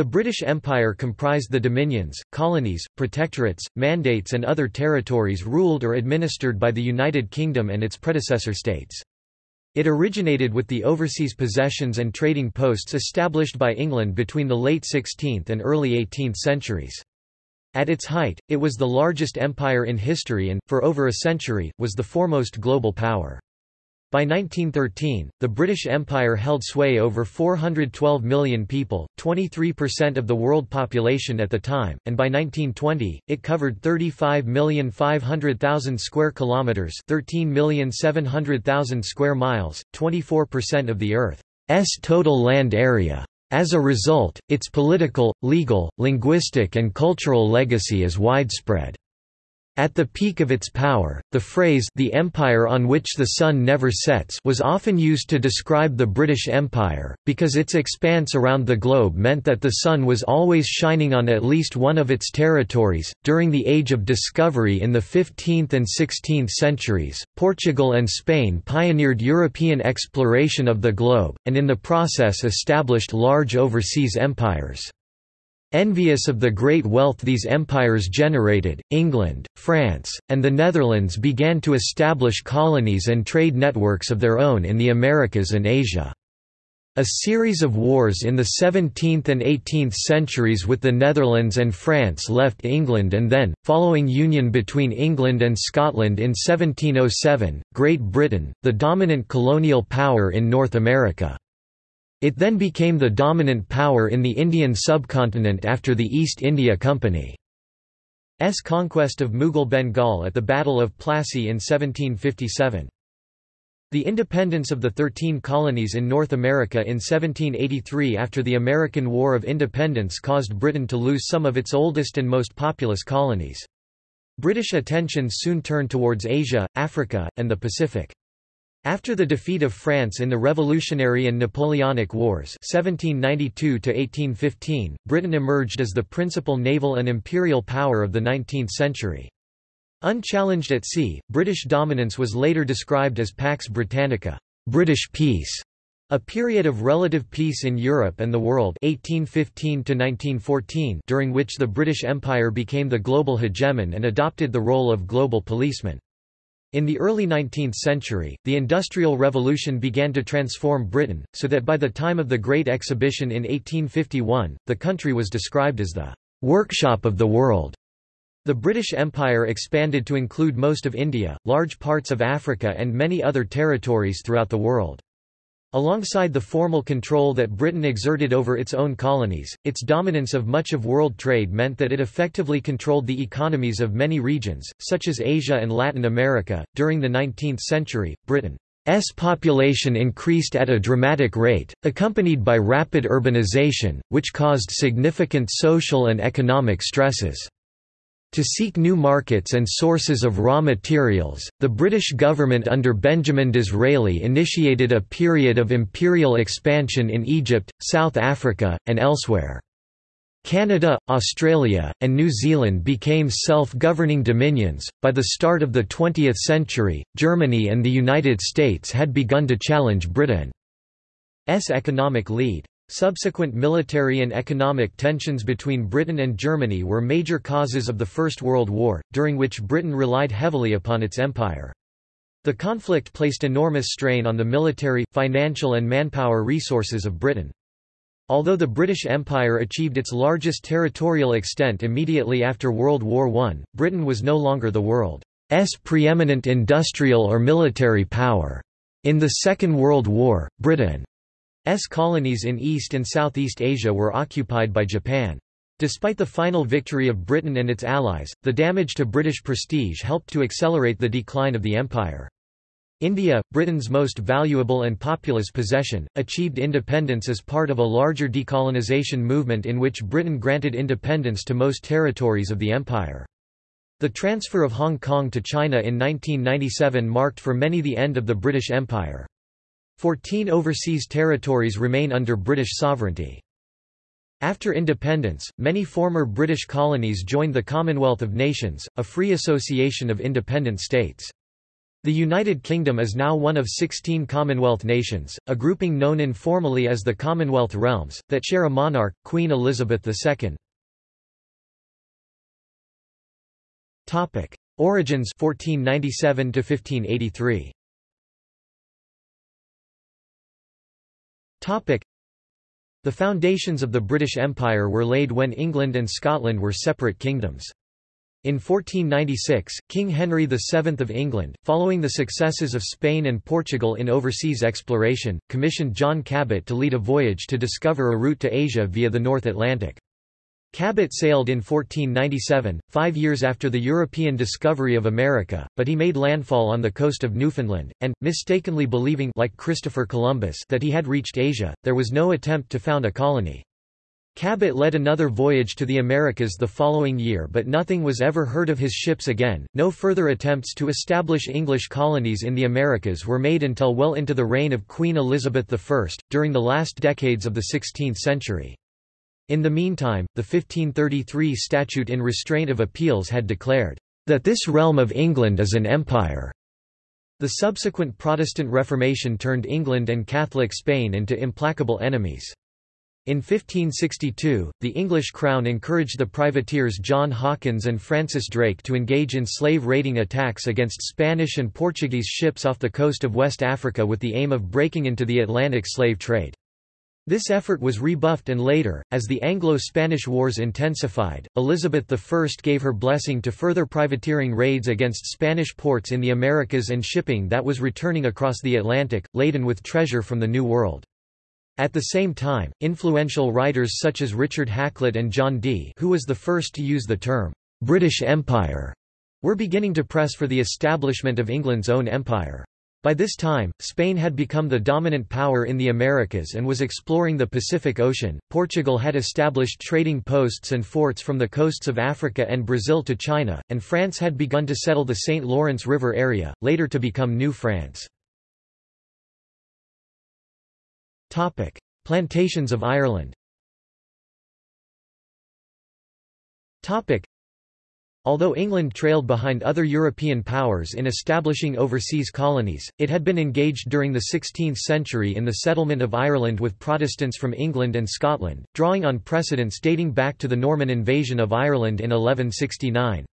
The British Empire comprised the dominions, colonies, protectorates, mandates and other territories ruled or administered by the United Kingdom and its predecessor states. It originated with the overseas possessions and trading posts established by England between the late 16th and early 18th centuries. At its height, it was the largest empire in history and, for over a century, was the foremost global power. By 1913, the British Empire held sway over 412 million people, 23% of the world population at the time, and by 1920, it covered 35,500,000 square kilometers, 13,700,000 square miles, 24% of the Earth's total land area. As a result, its political, legal, linguistic and cultural legacy is widespread. At the peak of its power, the phrase the empire on which the sun never sets was often used to describe the British Empire, because its expanse around the globe meant that the sun was always shining on at least one of its territories. During the Age of Discovery in the 15th and 16th centuries, Portugal and Spain pioneered European exploration of the globe, and in the process established large overseas empires. Envious of the great wealth these empires generated, England, France, and the Netherlands began to establish colonies and trade networks of their own in the Americas and Asia. A series of wars in the 17th and 18th centuries with the Netherlands and France left England and then, following union between England and Scotland in 1707, Great Britain, the dominant colonial power in North America. It then became the dominant power in the Indian subcontinent after the East India Company's conquest of Mughal Bengal at the Battle of Plassey in 1757. The independence of the Thirteen Colonies in North America in 1783 after the American War of Independence caused Britain to lose some of its oldest and most populous colonies. British attention soon turned towards Asia, Africa, and the Pacific. After the defeat of France in the Revolutionary and Napoleonic Wars 1792 Britain emerged as the principal naval and imperial power of the 19th century. Unchallenged at sea, British dominance was later described as Pax Britannica British peace", a period of relative peace in Europe and the world 1815 during which the British Empire became the global hegemon and adopted the role of global policeman. In the early 19th century, the Industrial Revolution began to transform Britain, so that by the time of the Great Exhibition in 1851, the country was described as the workshop of the world. The British Empire expanded to include most of India, large parts of Africa and many other territories throughout the world. Alongside the formal control that Britain exerted over its own colonies, its dominance of much of world trade meant that it effectively controlled the economies of many regions, such as Asia and Latin America. During the 19th century, Britain's population increased at a dramatic rate, accompanied by rapid urbanization, which caused significant social and economic stresses. To seek new markets and sources of raw materials, the British government under Benjamin Disraeli initiated a period of imperial expansion in Egypt, South Africa, and elsewhere. Canada, Australia, and New Zealand became self-governing dominions. By the start of the 20th century, Germany and the United States had begun to challenge Britain's economic lead. Subsequent military and economic tensions between Britain and Germany were major causes of the First World War, during which Britain relied heavily upon its empire. The conflict placed enormous strain on the military, financial and manpower resources of Britain. Although the British Empire achieved its largest territorial extent immediately after World War I, Britain was no longer the world's preeminent industrial or military power. In the Second World War, Britain S colonies in East and Southeast Asia were occupied by Japan. Despite the final victory of Britain and its allies, the damage to British prestige helped to accelerate the decline of the empire. India, Britain's most valuable and populous possession, achieved independence as part of a larger decolonization movement in which Britain granted independence to most territories of the empire. The transfer of Hong Kong to China in 1997 marked for many the end of the British Empire. Fourteen overseas territories remain under British sovereignty. After independence, many former British colonies joined the Commonwealth of Nations, a free association of independent states. The United Kingdom is now one of 16 Commonwealth nations, a grouping known informally as the Commonwealth Realms, that share a monarch, Queen Elizabeth II. Origins 1497 to 1583. The foundations of the British Empire were laid when England and Scotland were separate kingdoms. In 1496, King Henry VII of England, following the successes of Spain and Portugal in overseas exploration, commissioned John Cabot to lead a voyage to discover a route to Asia via the North Atlantic. Cabot sailed in 1497, five years after the European discovery of America, but he made landfall on the coast of Newfoundland, and, mistakenly believing like Christopher Columbus that he had reached Asia, there was no attempt to found a colony. Cabot led another voyage to the Americas the following year but nothing was ever heard of his ships again. No further attempts to establish English colonies in the Americas were made until well into the reign of Queen Elizabeth I, during the last decades of the 16th century. In the meantime, the 1533 Statute in Restraint of Appeals had declared, "...that this realm of England is an empire." The subsequent Protestant Reformation turned England and Catholic Spain into implacable enemies. In 1562, the English crown encouraged the privateers John Hawkins and Francis Drake to engage in slave-raiding attacks against Spanish and Portuguese ships off the coast of West Africa with the aim of breaking into the Atlantic slave trade. This effort was rebuffed and later, as the Anglo-Spanish Wars intensified, Elizabeth I gave her blessing to further privateering raids against Spanish ports in the Americas and shipping that was returning across the Atlantic, laden with treasure from the New World. At the same time, influential writers such as Richard Hakluyt and John Dee who was the first to use the term, "'British Empire' were beginning to press for the establishment of England's own empire. By this time, Spain had become the dominant power in the Americas and was exploring the Pacific Ocean. Portugal had established trading posts and forts from the coasts of Africa and Brazil to China, and France had begun to settle the St. Lawrence River area, later to become New France. Topic: Plantations of Ireland. Topic: Although England trailed behind other European powers in establishing overseas colonies, it had been engaged during the 16th century in the settlement of Ireland with Protestants from England and Scotland, drawing on precedents dating back to the Norman invasion of Ireland in 1169.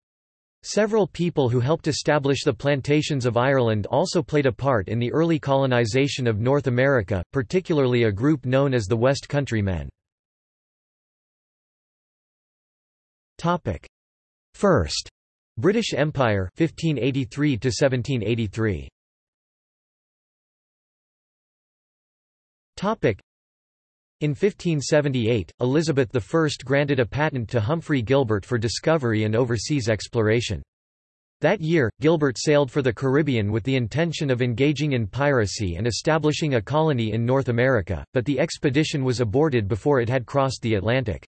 Several people who helped establish the plantations of Ireland also played a part in the early colonization of North America, particularly a group known as the West Country Men. First British Empire 1583 to 1783 Topic in 1578, Elizabeth I granted a patent to Humphrey Gilbert for discovery and overseas exploration. That year, Gilbert sailed for the Caribbean with the intention of engaging in piracy and establishing a colony in North America, but the expedition was aborted before it had crossed the Atlantic.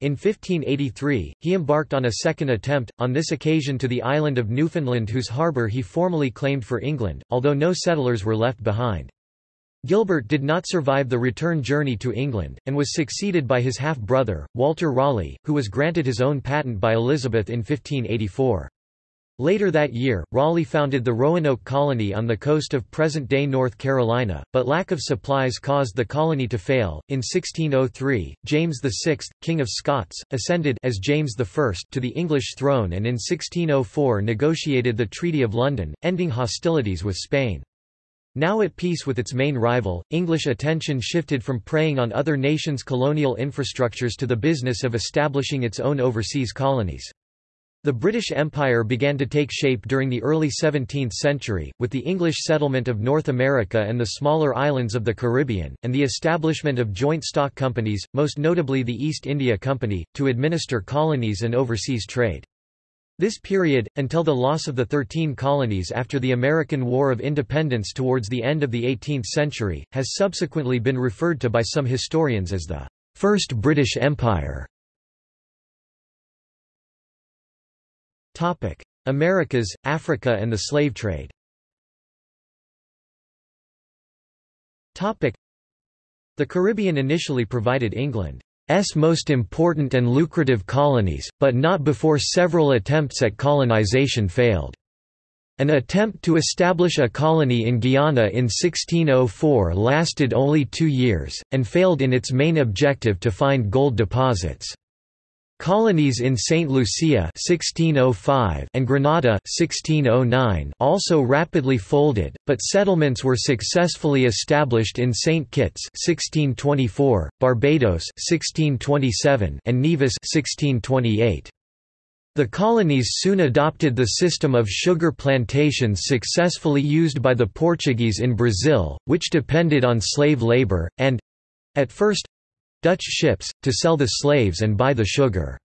In 1583, he embarked on a second attempt, on this occasion to the island of Newfoundland whose harbour he formally claimed for England, although no settlers were left behind. Gilbert did not survive the return journey to England, and was succeeded by his half-brother, Walter Raleigh, who was granted his own patent by Elizabeth in 1584. Later that year, Raleigh founded the Roanoke colony on the coast of present-day North Carolina, but lack of supplies caused the colony to fail. In 1603, James VI, King of Scots, ascended as James I to the English throne and in 1604 negotiated the Treaty of London, ending hostilities with Spain. Now at peace with its main rival, English attention shifted from preying on other nations' colonial infrastructures to the business of establishing its own overseas colonies. The British Empire began to take shape during the early 17th century, with the English settlement of North America and the smaller islands of the Caribbean, and the establishment of joint stock companies, most notably the East India Company, to administer colonies and overseas trade. This period, until the loss of the Thirteen Colonies after the American War of Independence towards the end of the 18th century, has subsequently been referred to by some historians as the First British Empire. Americas, Africa and the slave trade The Caribbean initially provided England's most important and lucrative colonies, but not before several attempts at colonization failed. An attempt to establish a colony in Guyana in 1604 lasted only two years, and failed in its main objective to find gold deposits. Colonies in St. Lucia 1605 and Grenada 1609 also rapidly folded, but settlements were successfully established in St. Kitts 1624, Barbados 1627 and Nevis 1628. The colonies soon adopted the system of sugar plantations successfully used by the Portuguese in Brazil, which depended on slave labor, and—at first, Dutch ships, to sell the slaves and buy the sugar.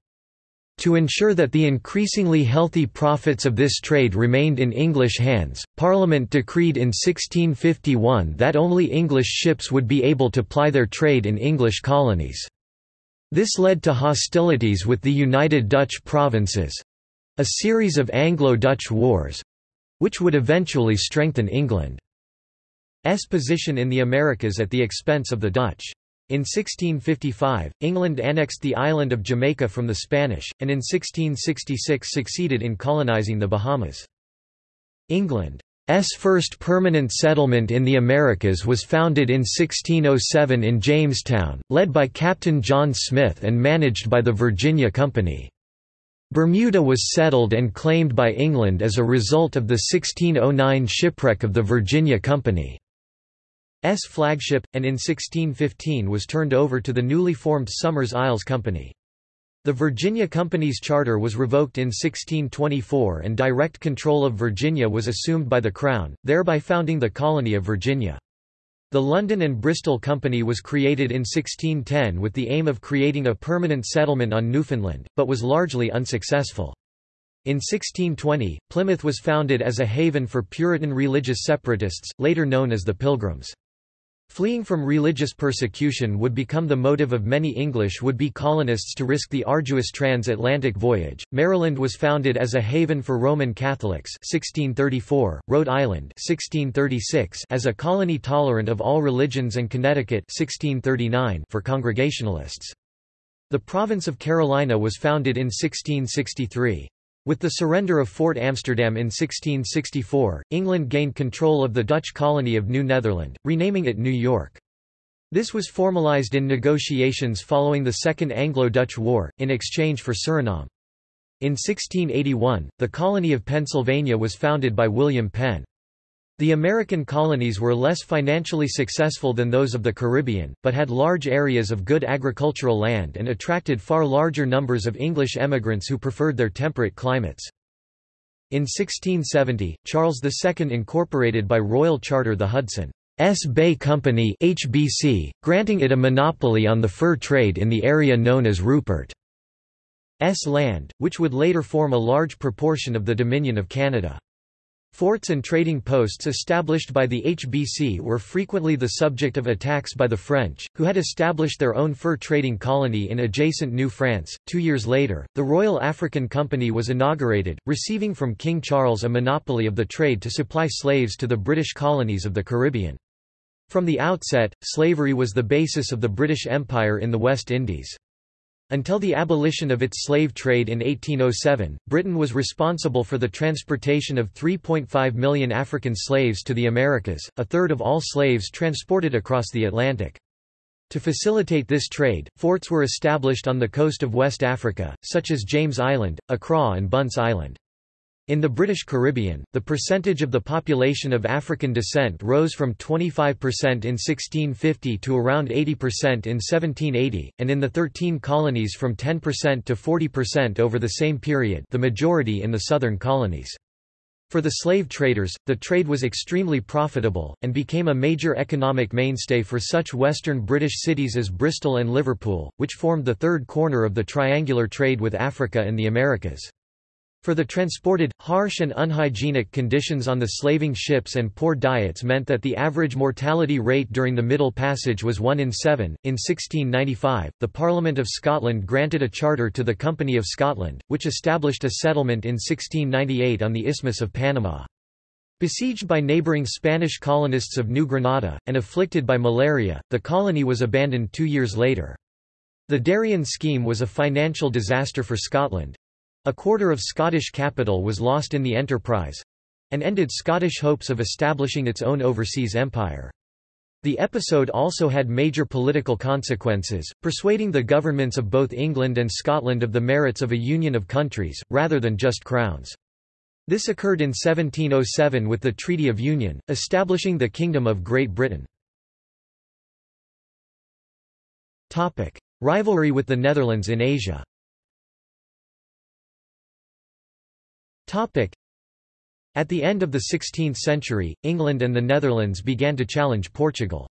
To ensure that the increasingly healthy profits of this trade remained in English hands, Parliament decreed in 1651 that only English ships would be able to ply their trade in English colonies. This led to hostilities with the United Dutch Provinces—a series of Anglo-Dutch wars—which would eventually strengthen England's position in the Americas at the expense of the Dutch. In 1655, England annexed the island of Jamaica from the Spanish, and in 1666 succeeded in colonizing the Bahamas. England's first permanent settlement in the Americas was founded in 1607 in Jamestown, led by Captain John Smith and managed by the Virginia Company. Bermuda was settled and claimed by England as a result of the 1609 shipwreck of the Virginia Company. S flagship, and in 1615 was turned over to the newly formed Somers Isles Company. The Virginia Company's charter was revoked in 1624 and direct control of Virginia was assumed by the Crown, thereby founding the colony of Virginia. The London and Bristol Company was created in 1610 with the aim of creating a permanent settlement on Newfoundland, but was largely unsuccessful. In 1620, Plymouth was founded as a haven for Puritan religious separatists, later known as the Pilgrims. Fleeing from religious persecution would become the motive of many English would-be colonists to risk the arduous transatlantic voyage. Maryland was founded as a haven for Roman Catholics 1634, Rhode Island 1636 as a colony tolerant of all religions and Connecticut 1639 for Congregationalists. The province of Carolina was founded in 1663. With the surrender of Fort Amsterdam in 1664, England gained control of the Dutch colony of New Netherland, renaming it New York. This was formalized in negotiations following the Second Anglo-Dutch War, in exchange for Suriname. In 1681, the colony of Pennsylvania was founded by William Penn. The American colonies were less financially successful than those of the Caribbean, but had large areas of good agricultural land and attracted far larger numbers of English emigrants who preferred their temperate climates. In 1670, Charles II incorporated by royal charter the Hudson's Bay Company HBC, granting it a monopoly on the fur trade in the area known as Rupert's land, which would later form a large proportion of the Dominion of Canada. Forts and trading posts established by the HBC were frequently the subject of attacks by the French, who had established their own fur trading colony in adjacent New France. Two years later, the Royal African Company was inaugurated, receiving from King Charles a monopoly of the trade to supply slaves to the British colonies of the Caribbean. From the outset, slavery was the basis of the British Empire in the West Indies. Until the abolition of its slave trade in 1807, Britain was responsible for the transportation of 3.5 million African slaves to the Americas, a third of all slaves transported across the Atlantic. To facilitate this trade, forts were established on the coast of West Africa, such as James Island, Accra and Bunce Island. In the British Caribbean, the percentage of the population of African descent rose from 25% in 1650 to around 80% in 1780, and in the 13 colonies from 10% to 40% over the same period the majority in the southern colonies. For the slave traders, the trade was extremely profitable, and became a major economic mainstay for such western British cities as Bristol and Liverpool, which formed the third corner of the triangular trade with Africa and the Americas. For the transported, harsh and unhygienic conditions on the slaving ships and poor diets meant that the average mortality rate during the Middle Passage was 1 in 7. In 1695, the Parliament of Scotland granted a charter to the Company of Scotland, which established a settlement in 1698 on the Isthmus of Panama. Besieged by neighbouring Spanish colonists of New Granada, and afflicted by malaria, the colony was abandoned two years later. The Darien scheme was a financial disaster for Scotland, a quarter of Scottish capital was lost in the enterprise. and ended Scottish hopes of establishing its own overseas empire. The episode also had major political consequences, persuading the governments of both England and Scotland of the merits of a union of countries, rather than just crowns. This occurred in 1707 with the Treaty of Union, establishing the Kingdom of Great Britain. Rivalry with the Netherlands in Asia at the end of the 16th century, England and the Netherlands began to challenge Portugal's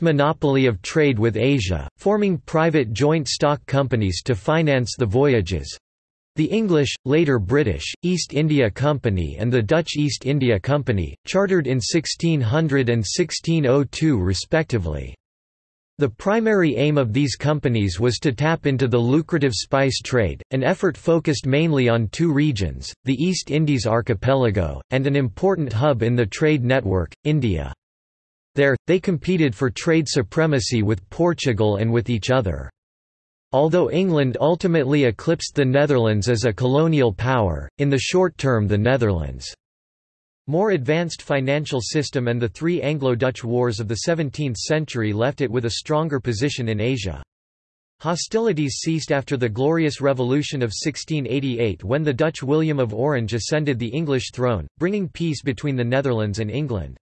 monopoly of trade with Asia, forming private joint stock companies to finance the voyages. The English, later British, East India Company and the Dutch East India Company, chartered in 1600 and 1602 respectively. The primary aim of these companies was to tap into the lucrative spice trade, an effort focused mainly on two regions, the East Indies archipelago, and an important hub in the trade network, India. There, they competed for trade supremacy with Portugal and with each other. Although England ultimately eclipsed the Netherlands as a colonial power, in the short term the Netherlands' More advanced financial system and the three Anglo-Dutch wars of the 17th century left it with a stronger position in Asia. Hostilities ceased after the Glorious Revolution of 1688 when the Dutch William of Orange ascended the English throne, bringing peace between the Netherlands and England.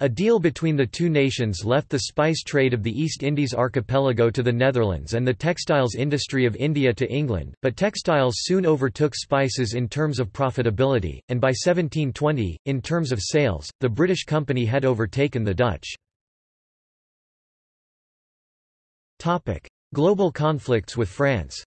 A deal between the two nations left the spice trade of the East Indies archipelago to the Netherlands and the textiles industry of India to England, but textiles soon overtook spices in terms of profitability, and by 1720, in terms of sales, the British company had overtaken the Dutch. Global conflicts with France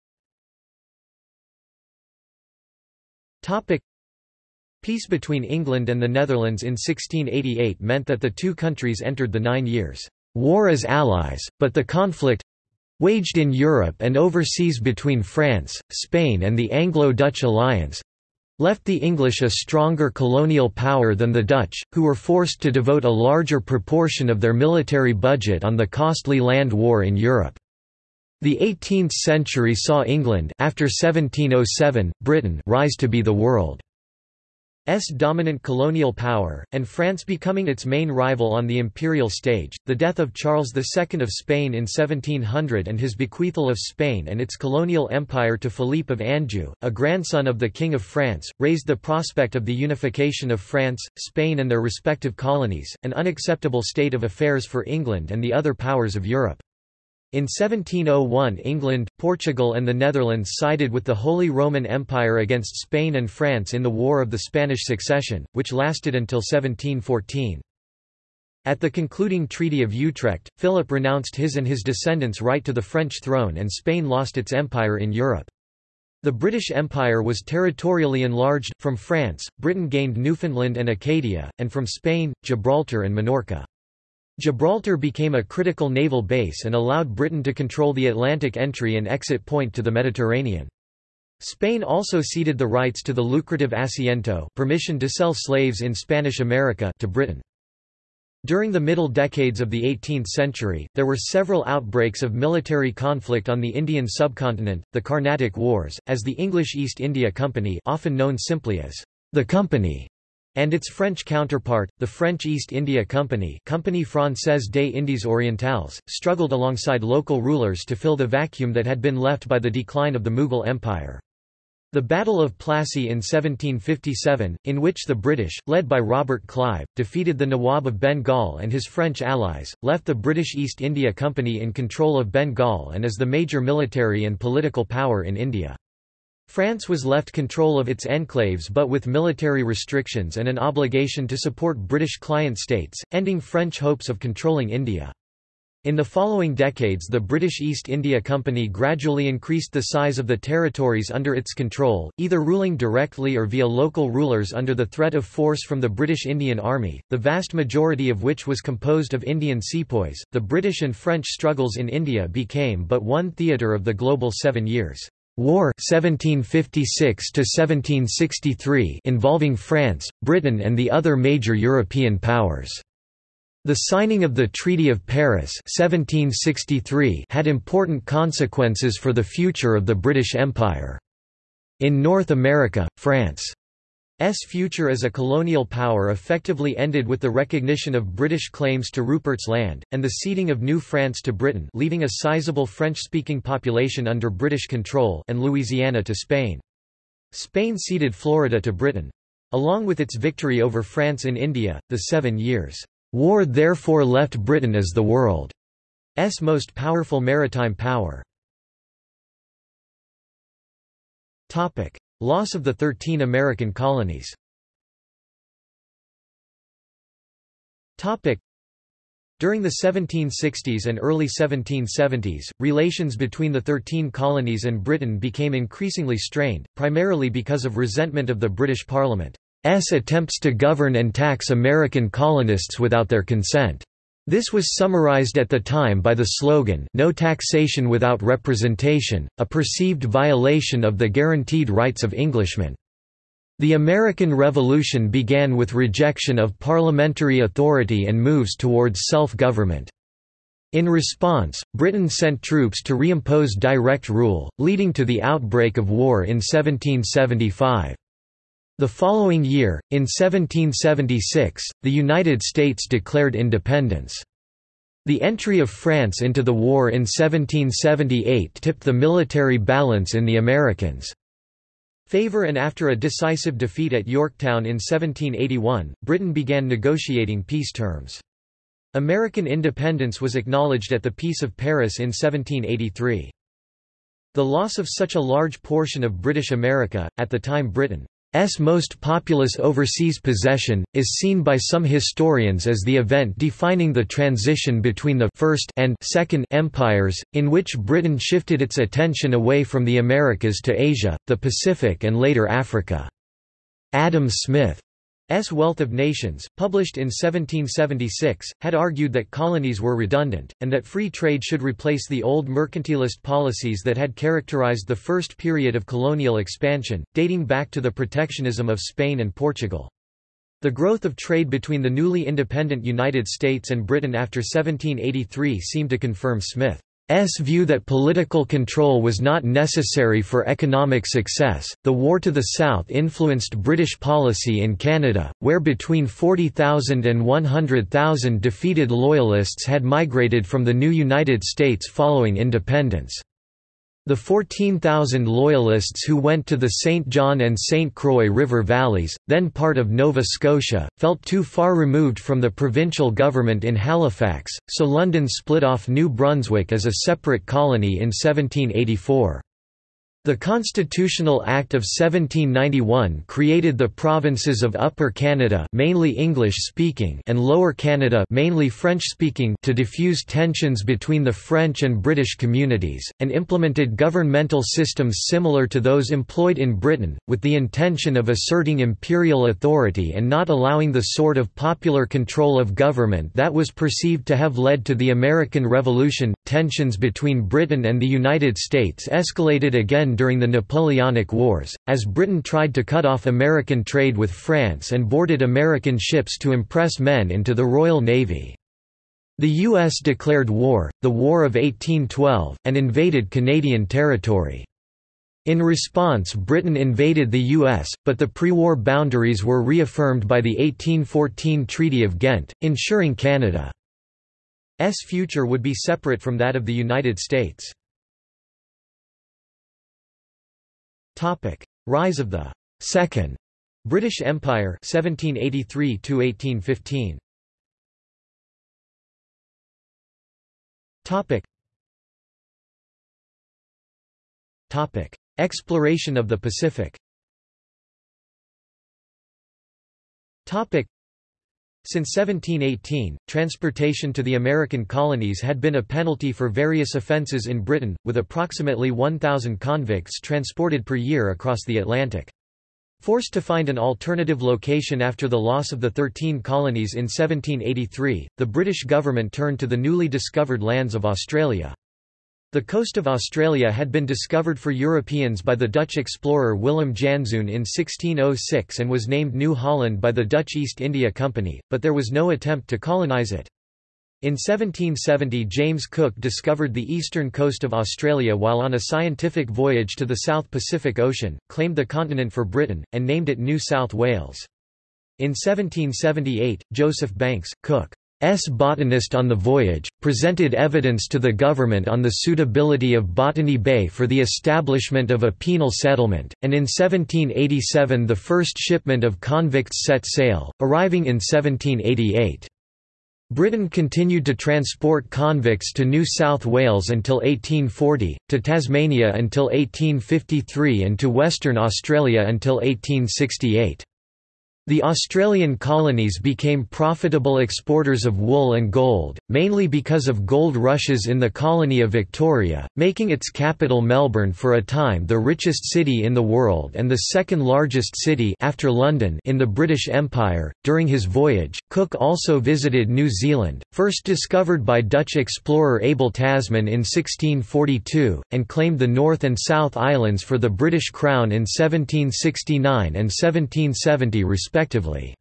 Peace between England and the Netherlands in 1688 meant that the two countries entered the Nine Years' War as allies, but the conflict—waged in Europe and overseas between France, Spain and the Anglo-Dutch alliance, left the English a stronger colonial power than the Dutch, who were forced to devote a larger proportion of their military budget on the costly land war in Europe. The 18th century saw England after 1707, Britain rise to be the world. S dominant colonial power, and France becoming its main rival on the imperial stage. The death of Charles II of Spain in 1700 and his bequeathal of Spain and its colonial empire to Philippe of Anjou, a grandson of the King of France, raised the prospect of the unification of France, Spain and their respective colonies, an unacceptable state of affairs for England and the other powers of Europe. In 1701 England, Portugal and the Netherlands sided with the Holy Roman Empire against Spain and France in the War of the Spanish Succession, which lasted until 1714. At the concluding Treaty of Utrecht, Philip renounced his and his descendants' right to the French throne and Spain lost its empire in Europe. The British Empire was territorially enlarged, from France, Britain gained Newfoundland and Acadia, and from Spain, Gibraltar and Minorca. Gibraltar became a critical naval base and allowed Britain to control the Atlantic entry and exit point to the Mediterranean. Spain also ceded the rights to the lucrative asiento permission to sell slaves in Spanish America to Britain. During the middle decades of the 18th century, there were several outbreaks of military conflict on the Indian subcontinent, the Carnatic Wars, as the English East India Company often known simply as the Company and its French counterpart, the French East India Company Compagnie Française des Indes Orientales, struggled alongside local rulers to fill the vacuum that had been left by the decline of the Mughal Empire. The Battle of Plassey in 1757, in which the British, led by Robert Clive, defeated the Nawab of Bengal and his French allies, left the British East India Company in control of Bengal and as the major military and political power in India. France was left control of its enclaves but with military restrictions and an obligation to support British client states, ending French hopes of controlling India. In the following decades the British East India Company gradually increased the size of the territories under its control, either ruling directly or via local rulers under the threat of force from the British Indian Army, the vast majority of which was composed of Indian sepoys. The British and French struggles in India became but one theatre of the global Seven Years' War 1756 1763 involving France, Britain and the other major European powers. The signing of the Treaty of Paris 1763 had important consequences for the future of the British Empire. In North America, France future as a colonial power effectively ended with the recognition of British claims to Rupert's Land, and the ceding of New France to Britain leaving a sizable French-speaking population under British control and Louisiana to Spain. Spain ceded Florida to Britain. Along with its victory over France in India, the Seven Years' War therefore left Britain as the world's most powerful maritime power. Loss of the Thirteen American Colonies During the 1760s and early 1770s, relations between the Thirteen Colonies and Britain became increasingly strained, primarily because of resentment of the British Parliament's attempts to govern and tax American colonists without their consent. This was summarized at the time by the slogan No taxation without representation, a perceived violation of the guaranteed rights of Englishmen. The American Revolution began with rejection of parliamentary authority and moves towards self-government. In response, Britain sent troops to reimpose direct rule, leading to the outbreak of war in 1775. The following year, in 1776, the United States declared independence. The entry of France into the war in 1778 tipped the military balance in the Americans' favor and after a decisive defeat at Yorktown in 1781, Britain began negotiating peace terms. American independence was acknowledged at the Peace of Paris in 1783. The loss of such a large portion of British America, at the time Britain S most populous overseas possession, is seen by some historians as the event defining the transition between the First and Second Empires, in which Britain shifted its attention away from the Americas to Asia, the Pacific and later Africa. Adam Smith S. Wealth of Nations, published in 1776, had argued that colonies were redundant, and that free trade should replace the old mercantilist policies that had characterized the first period of colonial expansion, dating back to the protectionism of Spain and Portugal. The growth of trade between the newly independent United States and Britain after 1783 seemed to confirm Smith. S view that political control was not necessary for economic success. The war to the south influenced British policy in Canada, where between 40,000 and 100,000 defeated Loyalists had migrated from the new United States following independence. The 14,000 Loyalists who went to the St. John and St. Croix River valleys, then part of Nova Scotia, felt too far removed from the provincial government in Halifax, so London split off New Brunswick as a separate colony in 1784. The Constitutional Act of 1791 created the provinces of Upper Canada mainly English-speaking and Lower Canada mainly French-speaking to diffuse tensions between the French and British communities, and implemented governmental systems similar to those employed in Britain, with the intention of asserting imperial authority and not allowing the sort of popular control of government that was perceived to have led to the American Revolution. Tensions between Britain and the United States escalated again during the Napoleonic Wars, as Britain tried to cut off American trade with France and boarded American ships to impress men into the Royal Navy. The U.S. declared war, the War of 1812, and invaded Canadian territory. In response Britain invaded the U.S., but the pre-war boundaries were reaffirmed by the 1814 Treaty of Ghent, ensuring Canada's future would be separate from that of the United States. Topic: Rise of the Second British Empire 1783 to 1815. Topic. Topic: Exploration of the Pacific. Topic. Since 1718, transportation to the American colonies had been a penalty for various offences in Britain, with approximately 1,000 convicts transported per year across the Atlantic. Forced to find an alternative location after the loss of the Thirteen Colonies in 1783, the British government turned to the newly discovered lands of Australia. The coast of Australia had been discovered for Europeans by the Dutch explorer Willem Janszoon in 1606 and was named New Holland by the Dutch East India Company, but there was no attempt to colonise it. In 1770 James Cook discovered the eastern coast of Australia while on a scientific voyage to the South Pacific Ocean, claimed the continent for Britain, and named it New South Wales. In 1778, Joseph Banks, Cook's botanist on the voyage, presented evidence to the government on the suitability of Botany Bay for the establishment of a penal settlement, and in 1787 the first shipment of convicts set sail, arriving in 1788. Britain continued to transport convicts to New South Wales until 1840, to Tasmania until 1853 and to Western Australia until 1868. The Australian colonies became profitable exporters of wool and gold, mainly because of gold rushes in the colony of Victoria, making its capital Melbourne for a time the richest city in the world and the second largest city after London in the British Empire. During his voyage, Cook also visited New Zealand, first discovered by Dutch explorer Abel Tasman in 1642, and claimed the North and South Islands for the British Crown in 1769 and 1770 respectively respectively.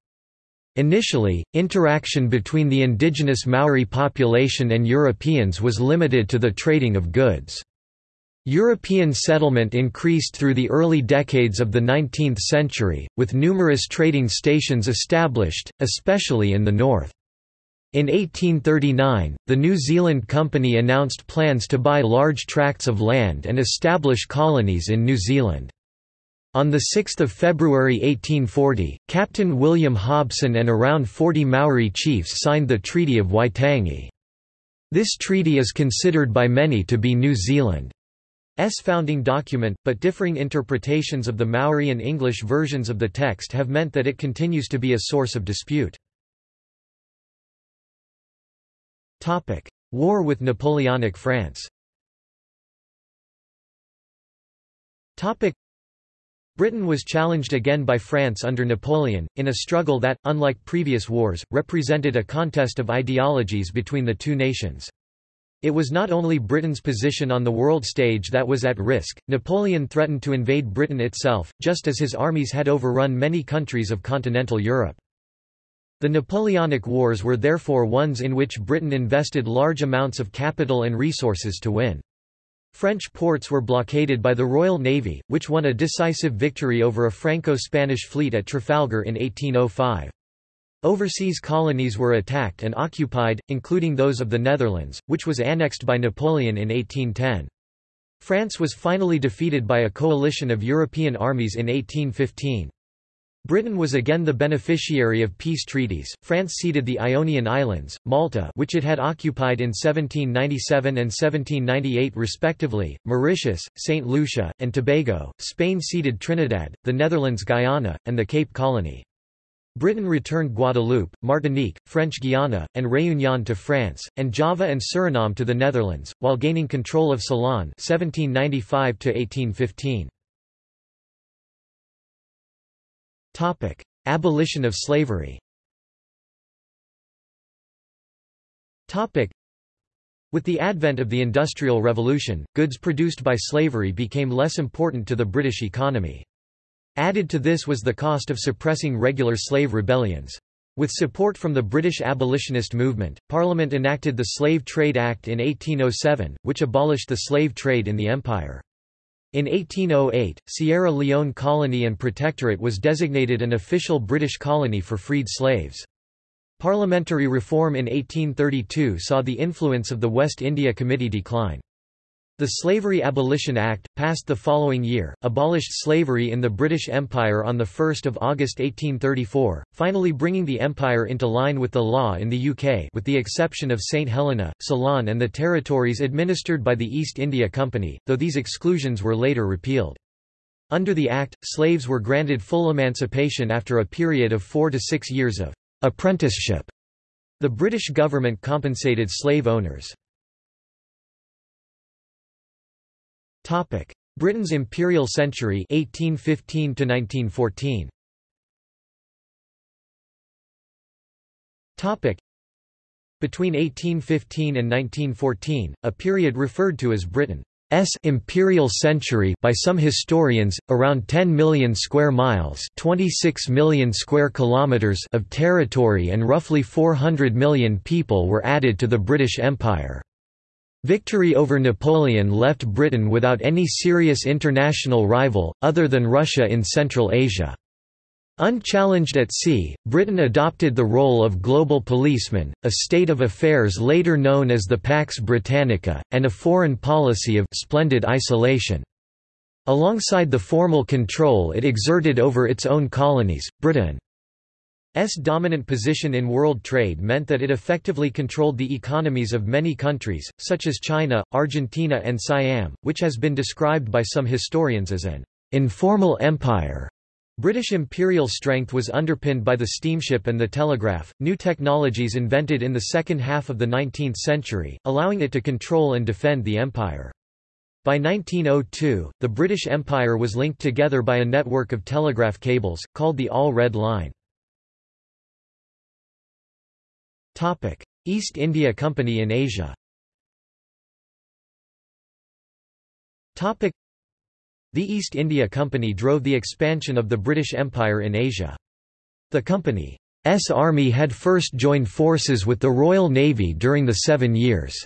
Initially, interaction between the indigenous Maori population and Europeans was limited to the trading of goods. European settlement increased through the early decades of the 19th century, with numerous trading stations established, especially in the north. In 1839, the New Zealand Company announced plans to buy large tracts of land and establish colonies in New Zealand. On 6 February 1840, Captain William Hobson and around 40 Maori chiefs signed the Treaty of Waitangi. This treaty is considered by many to be New Zealand's founding document, but differing interpretations of the Maori and English versions of the text have meant that it continues to be a source of dispute. War with Napoleonic France Britain was challenged again by France under Napoleon, in a struggle that, unlike previous wars, represented a contest of ideologies between the two nations. It was not only Britain's position on the world stage that was at risk, Napoleon threatened to invade Britain itself, just as his armies had overrun many countries of continental Europe. The Napoleonic Wars were therefore ones in which Britain invested large amounts of capital and resources to win. French ports were blockaded by the Royal Navy, which won a decisive victory over a Franco-Spanish fleet at Trafalgar in 1805. Overseas colonies were attacked and occupied, including those of the Netherlands, which was annexed by Napoleon in 1810. France was finally defeated by a coalition of European armies in 1815. Britain was again the beneficiary of peace treaties. France ceded the Ionian Islands, Malta, which it had occupied in 1797 and 1798 respectively, Mauritius, St. Lucia, and Tobago. Spain ceded Trinidad, the Netherlands Guyana, and the Cape Colony. Britain returned Guadeloupe, Martinique, French Guiana, and Réunion to France, and Java and Suriname to the Netherlands, while gaining control of Ceylon 1795 -1815. Topic: Abolition of slavery. Topic: With the advent of the Industrial Revolution, goods produced by slavery became less important to the British economy. Added to this was the cost of suppressing regular slave rebellions. With support from the British abolitionist movement, Parliament enacted the Slave Trade Act in 1807, which abolished the slave trade in the empire. In 1808, Sierra Leone Colony and Protectorate was designated an official British colony for freed slaves. Parliamentary reform in 1832 saw the influence of the West India Committee decline. The Slavery Abolition Act, passed the following year, abolished slavery in the British Empire on 1 August 1834, finally bringing the empire into line with the law in the UK with the exception of St Helena, Ceylon and the territories administered by the East India Company, though these exclusions were later repealed. Under the Act, slaves were granted full emancipation after a period of four to six years of apprenticeship. The British government compensated slave owners. Topic: Britain's Imperial Century 1815 to 1914. Topic: Between 1815 and 1914, a period referred to as Britain imperial century by some historians, around 10 million square miles 26 million square kilometers of territory and roughly 400 million people were added to the British Empire. Victory over Napoleon left Britain without any serious international rival, other than Russia in Central Asia. Unchallenged at sea, Britain adopted the role of global policeman, a state of affairs later known as the Pax Britannica, and a foreign policy of splendid isolation. Alongside the formal control it exerted over its own colonies, Britain's dominant position in world trade meant that it effectively controlled the economies of many countries, such as China, Argentina and Siam, which has been described by some historians as an informal empire. British imperial strength was underpinned by the steamship and the telegraph, new technologies invented in the second half of the 19th century, allowing it to control and defend the empire. By 1902, the British Empire was linked together by a network of telegraph cables, called the All Red Line. East India Company in Asia. Topic: the East India Company drove the expansion of the British Empire in Asia. The company's army had first joined forces with the Royal Navy during the Seven Years'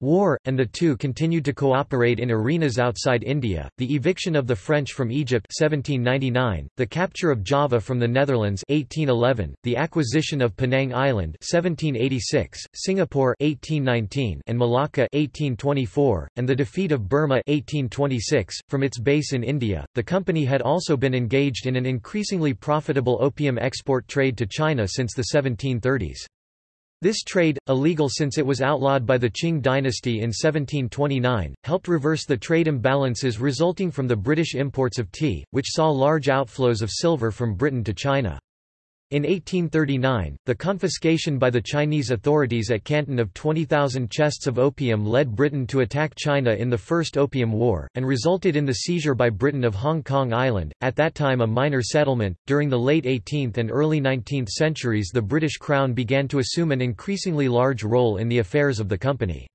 War, and the two continued to cooperate in arenas outside India, the eviction of the French from Egypt 1799, the capture of Java from the Netherlands 1811, the acquisition of Penang Island 1786, Singapore 1819, and Malacca 1824, and the defeat of Burma 1826. From its base in India, the company had also been engaged in an increasingly profitable opium export trade to China since the 1730s. This trade, illegal since it was outlawed by the Qing dynasty in 1729, helped reverse the trade imbalances resulting from the British imports of tea, which saw large outflows of silver from Britain to China. In 1839, the confiscation by the Chinese authorities at Canton of 20,000 chests of opium led Britain to attack China in the First Opium War, and resulted in the seizure by Britain of Hong Kong Island, at that time a minor settlement. During the late 18th and early 19th centuries, the British Crown began to assume an increasingly large role in the affairs of the company.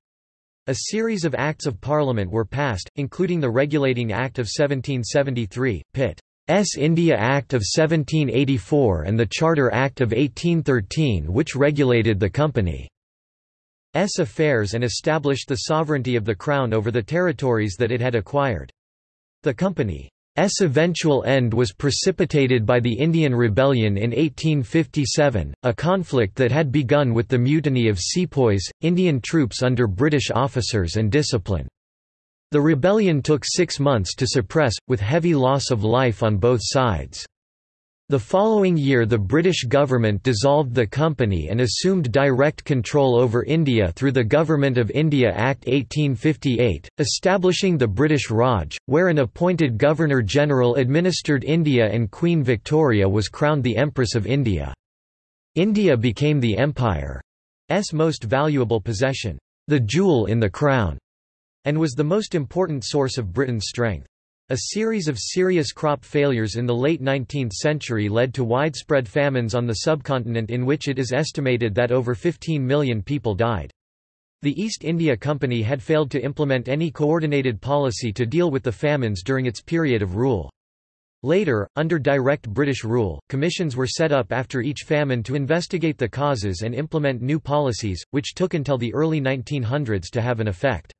A series of Acts of Parliament were passed, including the Regulating Act of 1773, Pitt. S. India Act of 1784 and the Charter Act of 1813 which regulated the company's affairs and established the sovereignty of the Crown over the territories that it had acquired. The company's eventual end was precipitated by the Indian Rebellion in 1857, a conflict that had begun with the mutiny of sepoys, Indian troops under British officers and discipline. The rebellion took six months to suppress, with heavy loss of life on both sides. The following year the British government dissolved the company and assumed direct control over India through the Government of India Act 1858, establishing the British Raj, where an appointed Governor-General administered India and Queen Victoria was crowned the Empress of India. India became the Empire's most valuable possession, the jewel in the crown and was the most important source of Britain's strength. A series of serious crop failures in the late 19th century led to widespread famines on the subcontinent in which it is estimated that over 15 million people died. The East India Company had failed to implement any coordinated policy to deal with the famines during its period of rule. Later, under direct British rule, commissions were set up after each famine to investigate the causes and implement new policies, which took until the early 1900s to have an effect.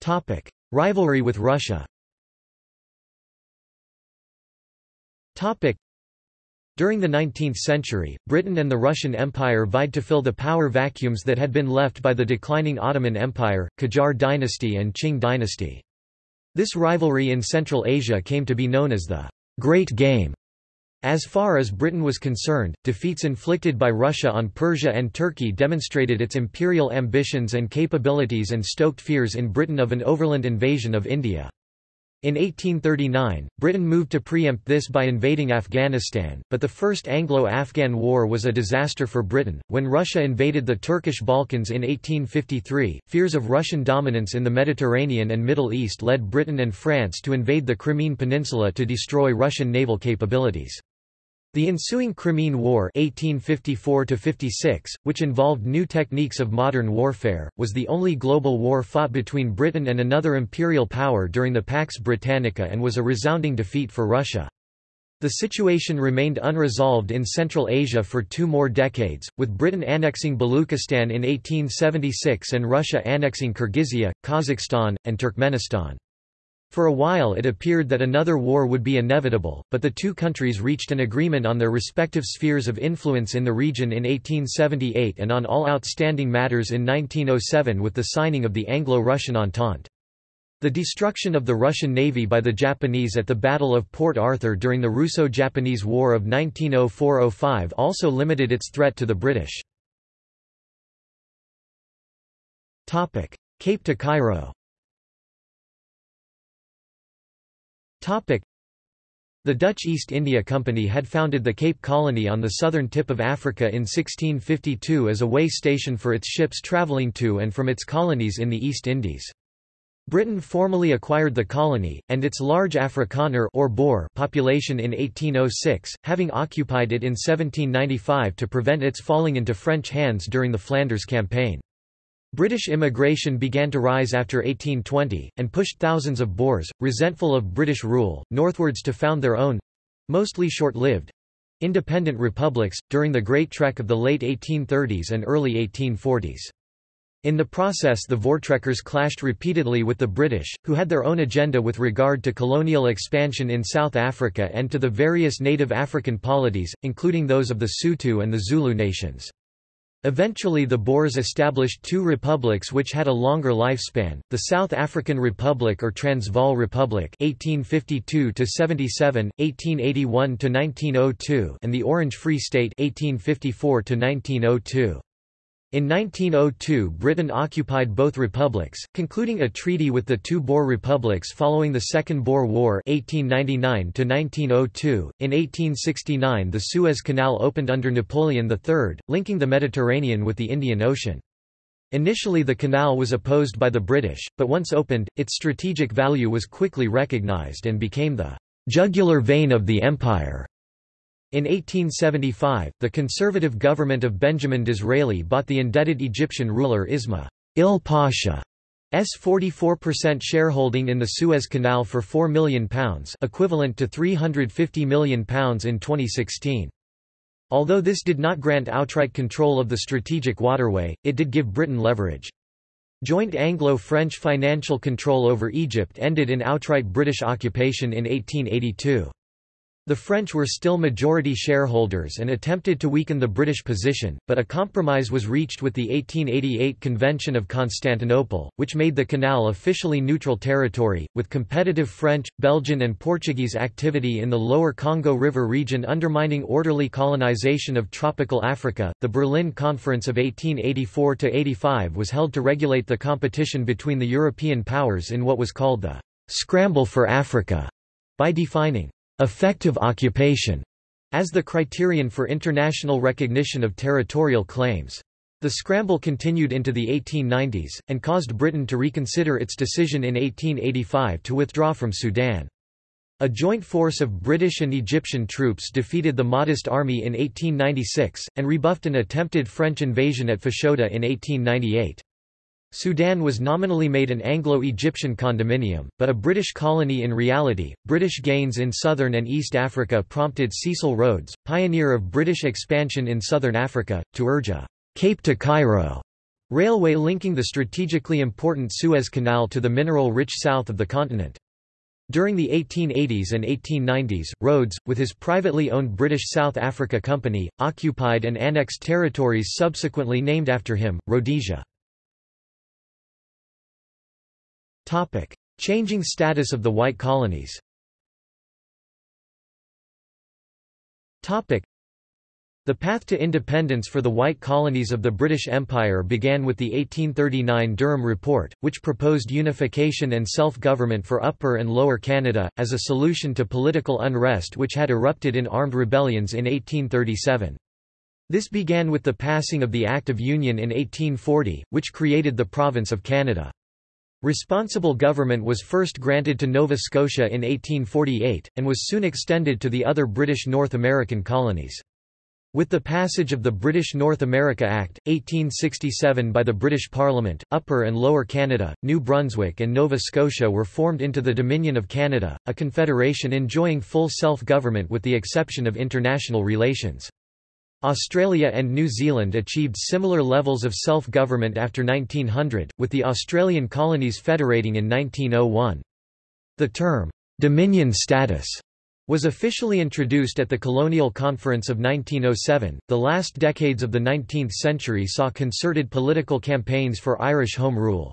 Topic: Rivalry with Russia. Topic: During the 19th century, Britain and the Russian Empire vied to fill the power vacuums that had been left by the declining Ottoman Empire, Qajar dynasty and Qing dynasty. This rivalry in Central Asia came to be known as the Great Game. As far as Britain was concerned, defeats inflicted by Russia on Persia and Turkey demonstrated its imperial ambitions and capabilities and stoked fears in Britain of an overland invasion of India. In 1839, Britain moved to preempt this by invading Afghanistan, but the First Anglo-Afghan War was a disaster for Britain. When Russia invaded the Turkish Balkans in 1853, fears of Russian dominance in the Mediterranean and Middle East led Britain and France to invade the Crimean Peninsula to destroy Russian naval capabilities. The ensuing Crimean War 1854 which involved new techniques of modern warfare, was the only global war fought between Britain and another imperial power during the Pax Britannica and was a resounding defeat for Russia. The situation remained unresolved in Central Asia for two more decades, with Britain annexing Baluchistan in 1876 and Russia annexing Kyrgyzia, Kazakhstan, and Turkmenistan. For a while it appeared that another war would be inevitable, but the two countries reached an agreement on their respective spheres of influence in the region in 1878 and on all outstanding matters in 1907 with the signing of the Anglo-Russian Entente. The destruction of the Russian Navy by the Japanese at the Battle of Port Arthur during the Russo-Japanese War of 1904–05 also limited its threat to the British. Cape to Cairo The Dutch East India Company had founded the Cape Colony on the southern tip of Africa in 1652 as a way station for its ships travelling to and from its colonies in the East Indies. Britain formally acquired the colony, and its large Afrikaner or Boer population in 1806, having occupied it in 1795 to prevent its falling into French hands during the Flanders Campaign. British immigration began to rise after 1820, and pushed thousands of Boers, resentful of British rule, northwards to found their own—mostly short-lived—independent republics, during the Great Trek of the late 1830s and early 1840s. In the process the Voortrekkers clashed repeatedly with the British, who had their own agenda with regard to colonial expansion in South Africa and to the various native African polities, including those of the Sotho and the Zulu nations. Eventually the Boers established two republics which had a longer lifespan, the South African Republic or Transvaal Republic 1852 1881 and the Orange Free State 1854 -1902. In 1902 Britain occupied both republics, concluding a treaty with the two Boer republics following the Second Boer War 1899 -1902. .In 1869 the Suez Canal opened under Napoleon III, linking the Mediterranean with the Indian Ocean. Initially the canal was opposed by the British, but once opened, its strategic value was quickly recognised and became the «jugular vein of the empire». In 1875, the conservative government of Benjamin Disraeli bought the indebted Egyptian ruler Isma il Pasha's 44% shareholding in the Suez Canal for £4 million equivalent to £350 million in 2016. Although this did not grant outright control of the strategic waterway, it did give Britain leverage. Joint Anglo-French financial control over Egypt ended in outright British occupation in 1882. The French were still majority shareholders and attempted to weaken the British position, but a compromise was reached with the 1888 Convention of Constantinople, which made the canal officially neutral territory, with competitive French, Belgian and Portuguese activity in the lower Congo River region undermining orderly colonization of tropical Africa. The Berlin Conference of 1884 to 85 was held to regulate the competition between the European powers in what was called the «scramble for Africa» by defining effective occupation as the criterion for international recognition of territorial claims. The scramble continued into the 1890s, and caused Britain to reconsider its decision in 1885 to withdraw from Sudan. A joint force of British and Egyptian troops defeated the Mahdist army in 1896, and rebuffed an attempted French invasion at Fashoda in 1898. Sudan was nominally made an Anglo-Egyptian condominium, but a British colony in reality. British gains in southern and East Africa prompted Cecil Rhodes, pioneer of British expansion in southern Africa, to urge a Cape to Cairo railway linking the strategically important Suez Canal to the mineral-rich south of the continent. During the 1880s and 1890s, Rhodes, with his privately owned British South Africa Company, occupied and annexed territories subsequently named after him, Rhodesia. Topic: Changing status of the white colonies. Topic: The path to independence for the white colonies of the British Empire began with the 1839 Durham Report, which proposed unification and self-government for Upper and Lower Canada, as a solution to political unrest which had erupted in armed rebellions in 1837. This began with the passing of the Act of Union in 1840, which created the Province of Canada. Responsible government was first granted to Nova Scotia in 1848, and was soon extended to the other British North American colonies. With the passage of the British North America Act, 1867 by the British Parliament, Upper and Lower Canada, New Brunswick and Nova Scotia were formed into the Dominion of Canada, a confederation enjoying full self-government with the exception of international relations. Australia and New Zealand achieved similar levels of self-government after 1900, with the Australian colonies federating in 1901. The term, "'Dominion status' was officially introduced at the Colonial Conference of 1907. The last decades of the 19th century saw concerted political campaigns for Irish Home Rule.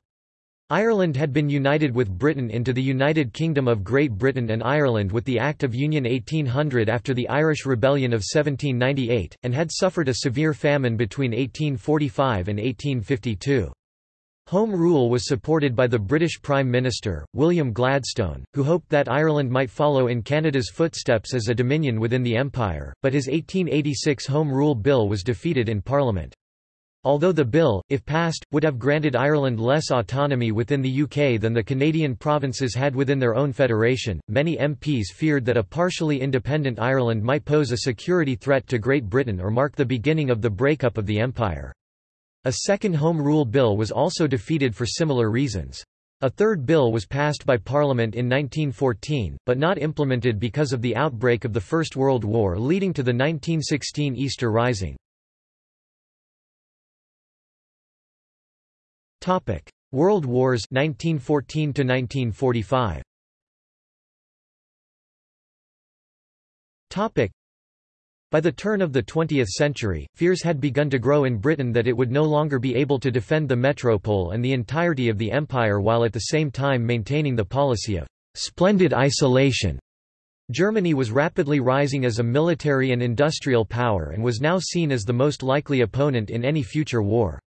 Ireland had been united with Britain into the United Kingdom of Great Britain and Ireland with the Act of Union 1800 after the Irish Rebellion of 1798, and had suffered a severe famine between 1845 and 1852. Home Rule was supported by the British Prime Minister, William Gladstone, who hoped that Ireland might follow in Canada's footsteps as a dominion within the Empire, but his 1886 Home Rule Bill was defeated in Parliament. Although the bill, if passed, would have granted Ireland less autonomy within the UK than the Canadian provinces had within their own federation, many MPs feared that a partially independent Ireland might pose a security threat to Great Britain or mark the beginning of the breakup of the Empire. A second Home Rule Bill was also defeated for similar reasons. A third bill was passed by Parliament in 1914, but not implemented because of the outbreak of the First World War leading to the 1916 Easter Rising. World Wars 1914 to 1945. Topic: By the turn of the 20th century, fears had begun to grow in Britain that it would no longer be able to defend the metropole and the entirety of the empire while at the same time maintaining the policy of splendid isolation. Germany was rapidly rising as a military and industrial power and was now seen as the most likely opponent in any future war.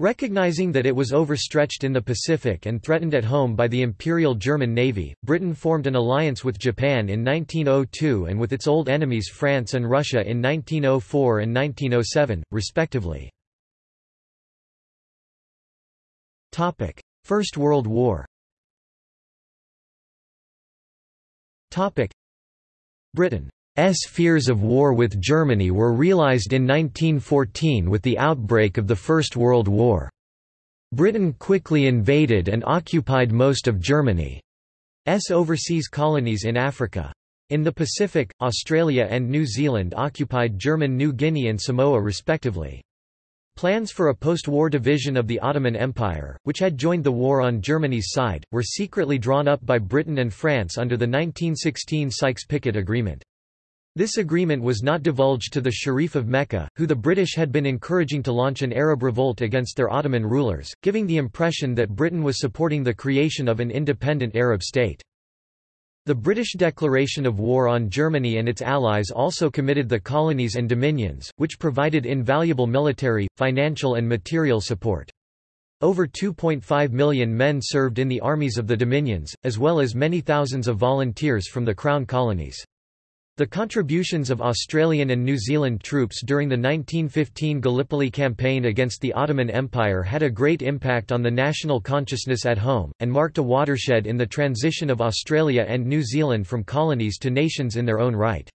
Recognizing that it was overstretched in the Pacific and threatened at home by the Imperial German Navy, Britain formed an alliance with Japan in 1902 and with its old enemies France and Russia in 1904 and 1907, respectively. First World War Britain S fears of war with Germany were realized in 1914 with the outbreak of the First World War. Britain quickly invaded and occupied most of Germany's overseas colonies in Africa. In the Pacific, Australia and New Zealand occupied German New Guinea and Samoa respectively. Plans for a post-war division of the Ottoman Empire, which had joined the war on Germany's side, were secretly drawn up by Britain and France under the 1916 Sykes-Picot Agreement. This agreement was not divulged to the Sharif of Mecca, who the British had been encouraging to launch an Arab revolt against their Ottoman rulers, giving the impression that Britain was supporting the creation of an independent Arab state. The British declaration of war on Germany and its allies also committed the colonies and dominions, which provided invaluable military, financial and material support. Over 2.5 million men served in the armies of the dominions, as well as many thousands of volunteers from the Crown colonies. The contributions of Australian and New Zealand troops during the 1915 Gallipoli campaign against the Ottoman Empire had a great impact on the national consciousness at home, and marked a watershed in the transition of Australia and New Zealand from colonies to nations in their own right.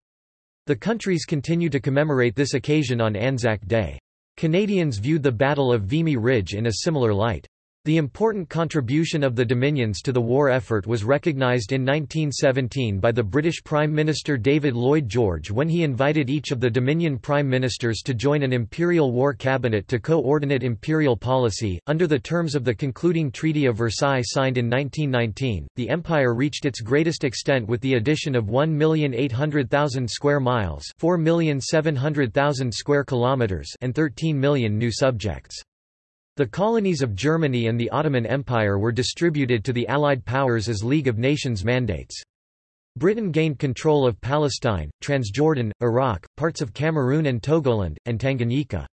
The countries continue to commemorate this occasion on Anzac Day. Canadians viewed the Battle of Vimy Ridge in a similar light. The important contribution of the Dominions to the war effort was recognised in 1917 by the British Prime Minister David Lloyd George when he invited each of the Dominion Prime Ministers to join an Imperial War Cabinet to coordinate imperial policy. Under the terms of the concluding Treaty of Versailles signed in 1919, the Empire reached its greatest extent with the addition of 1,800,000 square miles 4,700,000 square kilometres and 13 million new subjects. The colonies of Germany and the Ottoman Empire were distributed to the Allied powers as League of Nations mandates. Britain gained control of Palestine, Transjordan, Iraq, parts of Cameroon and Togoland, and Tanganyika.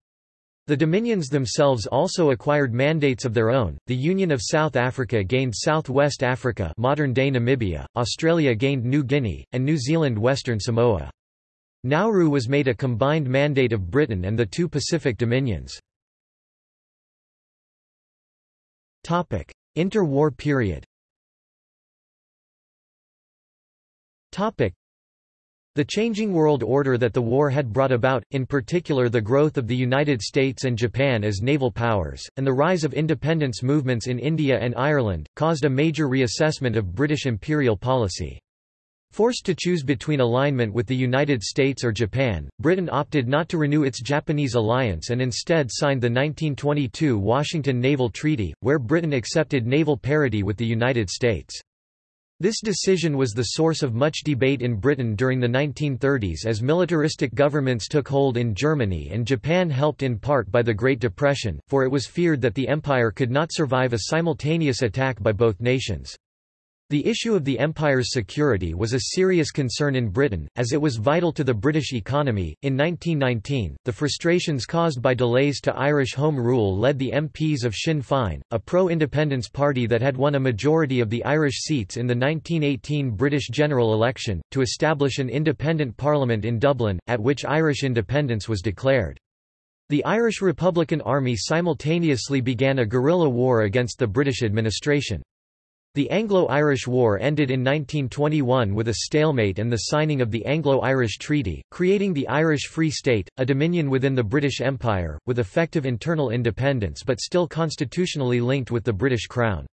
The dominions themselves also acquired mandates of their own. The Union of South Africa gained Southwest Africa, modern-day Namibia, Australia gained New Guinea, and New Zealand Western Samoa. Nauru was made a combined mandate of Britain and the two Pacific dominions. Interwar period. Topic: the changing world order that the war had brought about, in particular the growth of the United States and Japan as naval powers, and the rise of independence movements in India and Ireland, caused a major reassessment of British imperial policy. Forced to choose between alignment with the United States or Japan, Britain opted not to renew its Japanese alliance and instead signed the 1922 Washington Naval Treaty, where Britain accepted naval parity with the United States. This decision was the source of much debate in Britain during the 1930s as militaristic governments took hold in Germany and Japan helped in part by the Great Depression, for it was feared that the empire could not survive a simultaneous attack by both nations. The issue of the Empire's security was a serious concern in Britain, as it was vital to the British economy. In 1919, the frustrations caused by delays to Irish Home Rule led the MPs of Sinn Féin, a pro independence party that had won a majority of the Irish seats in the 1918 British general election, to establish an independent parliament in Dublin, at which Irish independence was declared. The Irish Republican Army simultaneously began a guerrilla war against the British administration. The Anglo-Irish War ended in 1921 with a stalemate and the signing of the Anglo-Irish Treaty, creating the Irish Free State, a dominion within the British Empire, with effective internal independence but still constitutionally linked with the British Crown.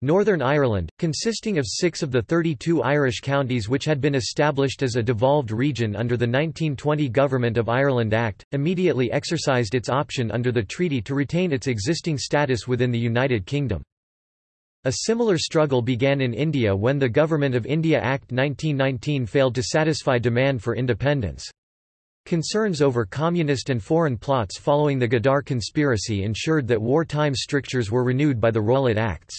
Northern Ireland, consisting of six of the 32 Irish counties which had been established as a devolved region under the 1920 Government of Ireland Act, immediately exercised its option under the treaty to retain its existing status within the United Kingdom. A similar struggle began in India when the Government of India Act 1919 failed to satisfy demand for independence. Concerns over communist and foreign plots following the Ghadar conspiracy ensured that wartime strictures were renewed by the Rowlatt Acts.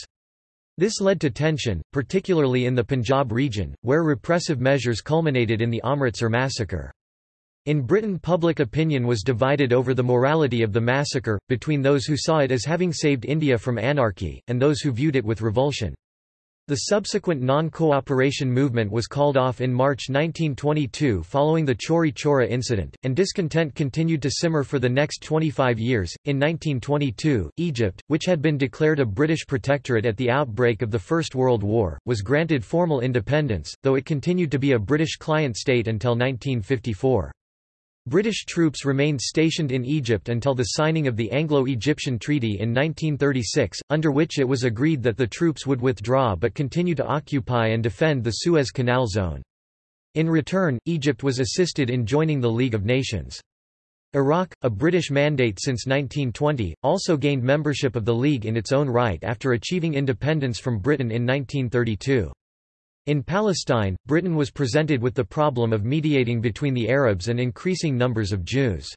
This led to tension, particularly in the Punjab region, where repressive measures culminated in the Amritsar massacre. In Britain public opinion was divided over the morality of the massacre, between those who saw it as having saved India from anarchy, and those who viewed it with revulsion. The subsequent non-cooperation movement was called off in March 1922 following the Chauri Chaura incident, and discontent continued to simmer for the next 25 years. In 1922, Egypt, which had been declared a British protectorate at the outbreak of the First World War, was granted formal independence, though it continued to be a British client state until 1954. British troops remained stationed in Egypt until the signing of the Anglo-Egyptian Treaty in 1936, under which it was agreed that the troops would withdraw but continue to occupy and defend the Suez Canal zone. In return, Egypt was assisted in joining the League of Nations. Iraq, a British mandate since 1920, also gained membership of the League in its own right after achieving independence from Britain in 1932. In Palestine, Britain was presented with the problem of mediating between the Arabs and increasing numbers of Jews.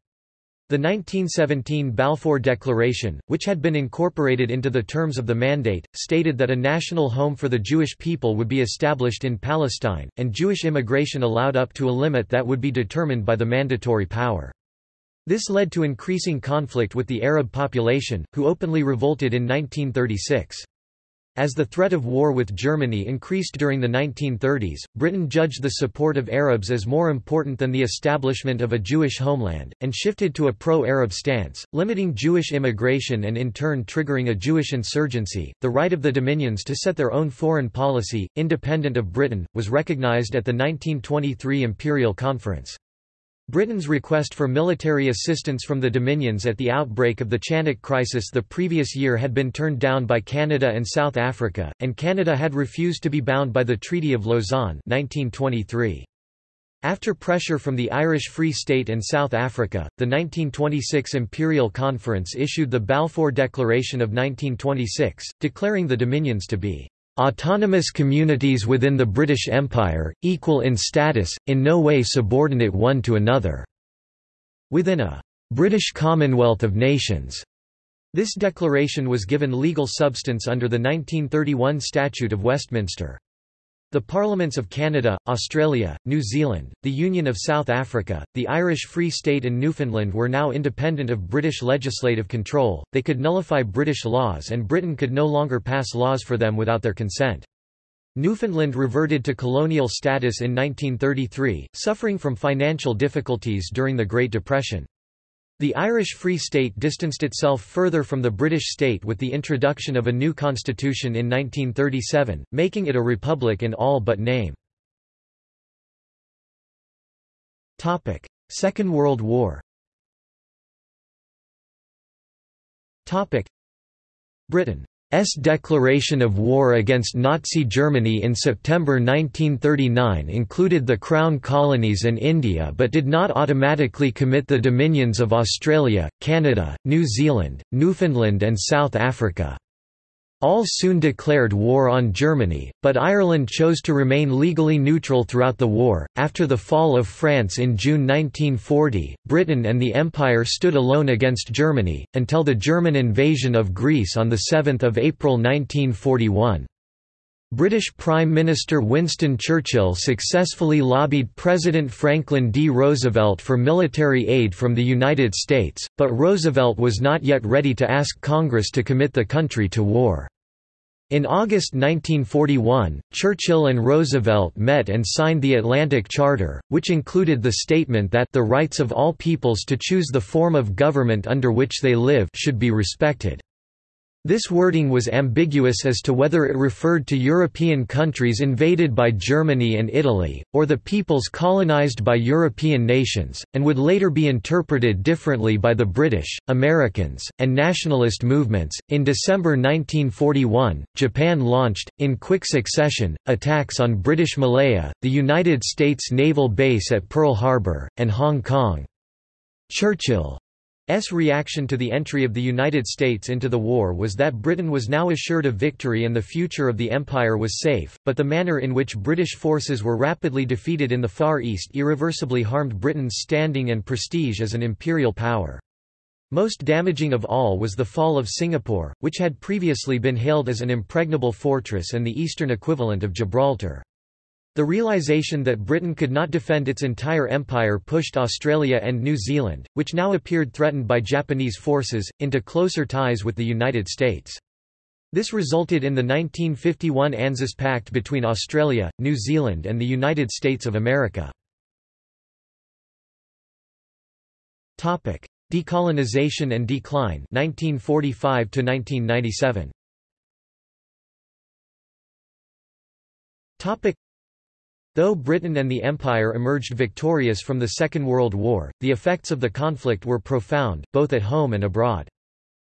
The 1917 Balfour Declaration, which had been incorporated into the terms of the mandate, stated that a national home for the Jewish people would be established in Palestine, and Jewish immigration allowed up to a limit that would be determined by the mandatory power. This led to increasing conflict with the Arab population, who openly revolted in 1936. As the threat of war with Germany increased during the 1930s, Britain judged the support of Arabs as more important than the establishment of a Jewish homeland, and shifted to a pro-Arab stance, limiting Jewish immigration and in turn triggering a Jewish insurgency. The right of the Dominions to set their own foreign policy, independent of Britain, was recognized at the 1923 Imperial Conference. Britain's request for military assistance from the Dominions at the outbreak of the Chanak crisis the previous year had been turned down by Canada and South Africa, and Canada had refused to be bound by the Treaty of Lausanne 1923. After pressure from the Irish Free State and South Africa, the 1926 Imperial Conference issued the Balfour Declaration of 1926, declaring the Dominions to be Autonomous communities within the British Empire, equal in status, in no way subordinate one to another. Within a British Commonwealth of Nations. This declaration was given legal substance under the 1931 Statute of Westminster. The Parliaments of Canada, Australia, New Zealand, the Union of South Africa, the Irish Free State and Newfoundland were now independent of British legislative control, they could nullify British laws and Britain could no longer pass laws for them without their consent. Newfoundland reverted to colonial status in 1933, suffering from financial difficulties during the Great Depression. The Irish Free State distanced itself further from the British state with the introduction of a new constitution in 1937, making it a republic in all but name. Second World War Britain S declaration of war against Nazi Germany in September 1939 included the Crown colonies and India but did not automatically commit the dominions of Australia, Canada, New Zealand, Newfoundland and South Africa. All soon declared war on Germany, but Ireland chose to remain legally neutral throughout the war. After the fall of France in June 1940, Britain and the Empire stood alone against Germany, until the German invasion of Greece on 7 April 1941. British Prime Minister Winston Churchill successfully lobbied President Franklin D. Roosevelt for military aid from the United States, but Roosevelt was not yet ready to ask Congress to commit the country to war. In August 1941, Churchill and Roosevelt met and signed the Atlantic Charter, which included the statement that the rights of all peoples to choose the form of government under which they live should be respected. This wording was ambiguous as to whether it referred to European countries invaded by Germany and Italy, or the peoples colonized by European nations, and would later be interpreted differently by the British, Americans, and nationalist movements. In December 1941, Japan launched, in quick succession, attacks on British Malaya, the United States naval base at Pearl Harbor, and Hong Kong. Churchill S reaction to the entry of the United States into the war was that Britain was now assured of victory and the future of the Empire was safe, but the manner in which British forces were rapidly defeated in the Far East irreversibly harmed Britain's standing and prestige as an imperial power. Most damaging of all was the fall of Singapore, which had previously been hailed as an impregnable fortress and the eastern equivalent of Gibraltar. The realization that Britain could not defend its entire empire pushed Australia and New Zealand, which now appeared threatened by Japanese forces, into closer ties with the United States. This resulted in the 1951 ANZUS Pact between Australia, New Zealand and the United States of America. Decolonization and decline 1945 to 1997. Though Britain and the Empire emerged victorious from the Second World War, the effects of the conflict were profound, both at home and abroad.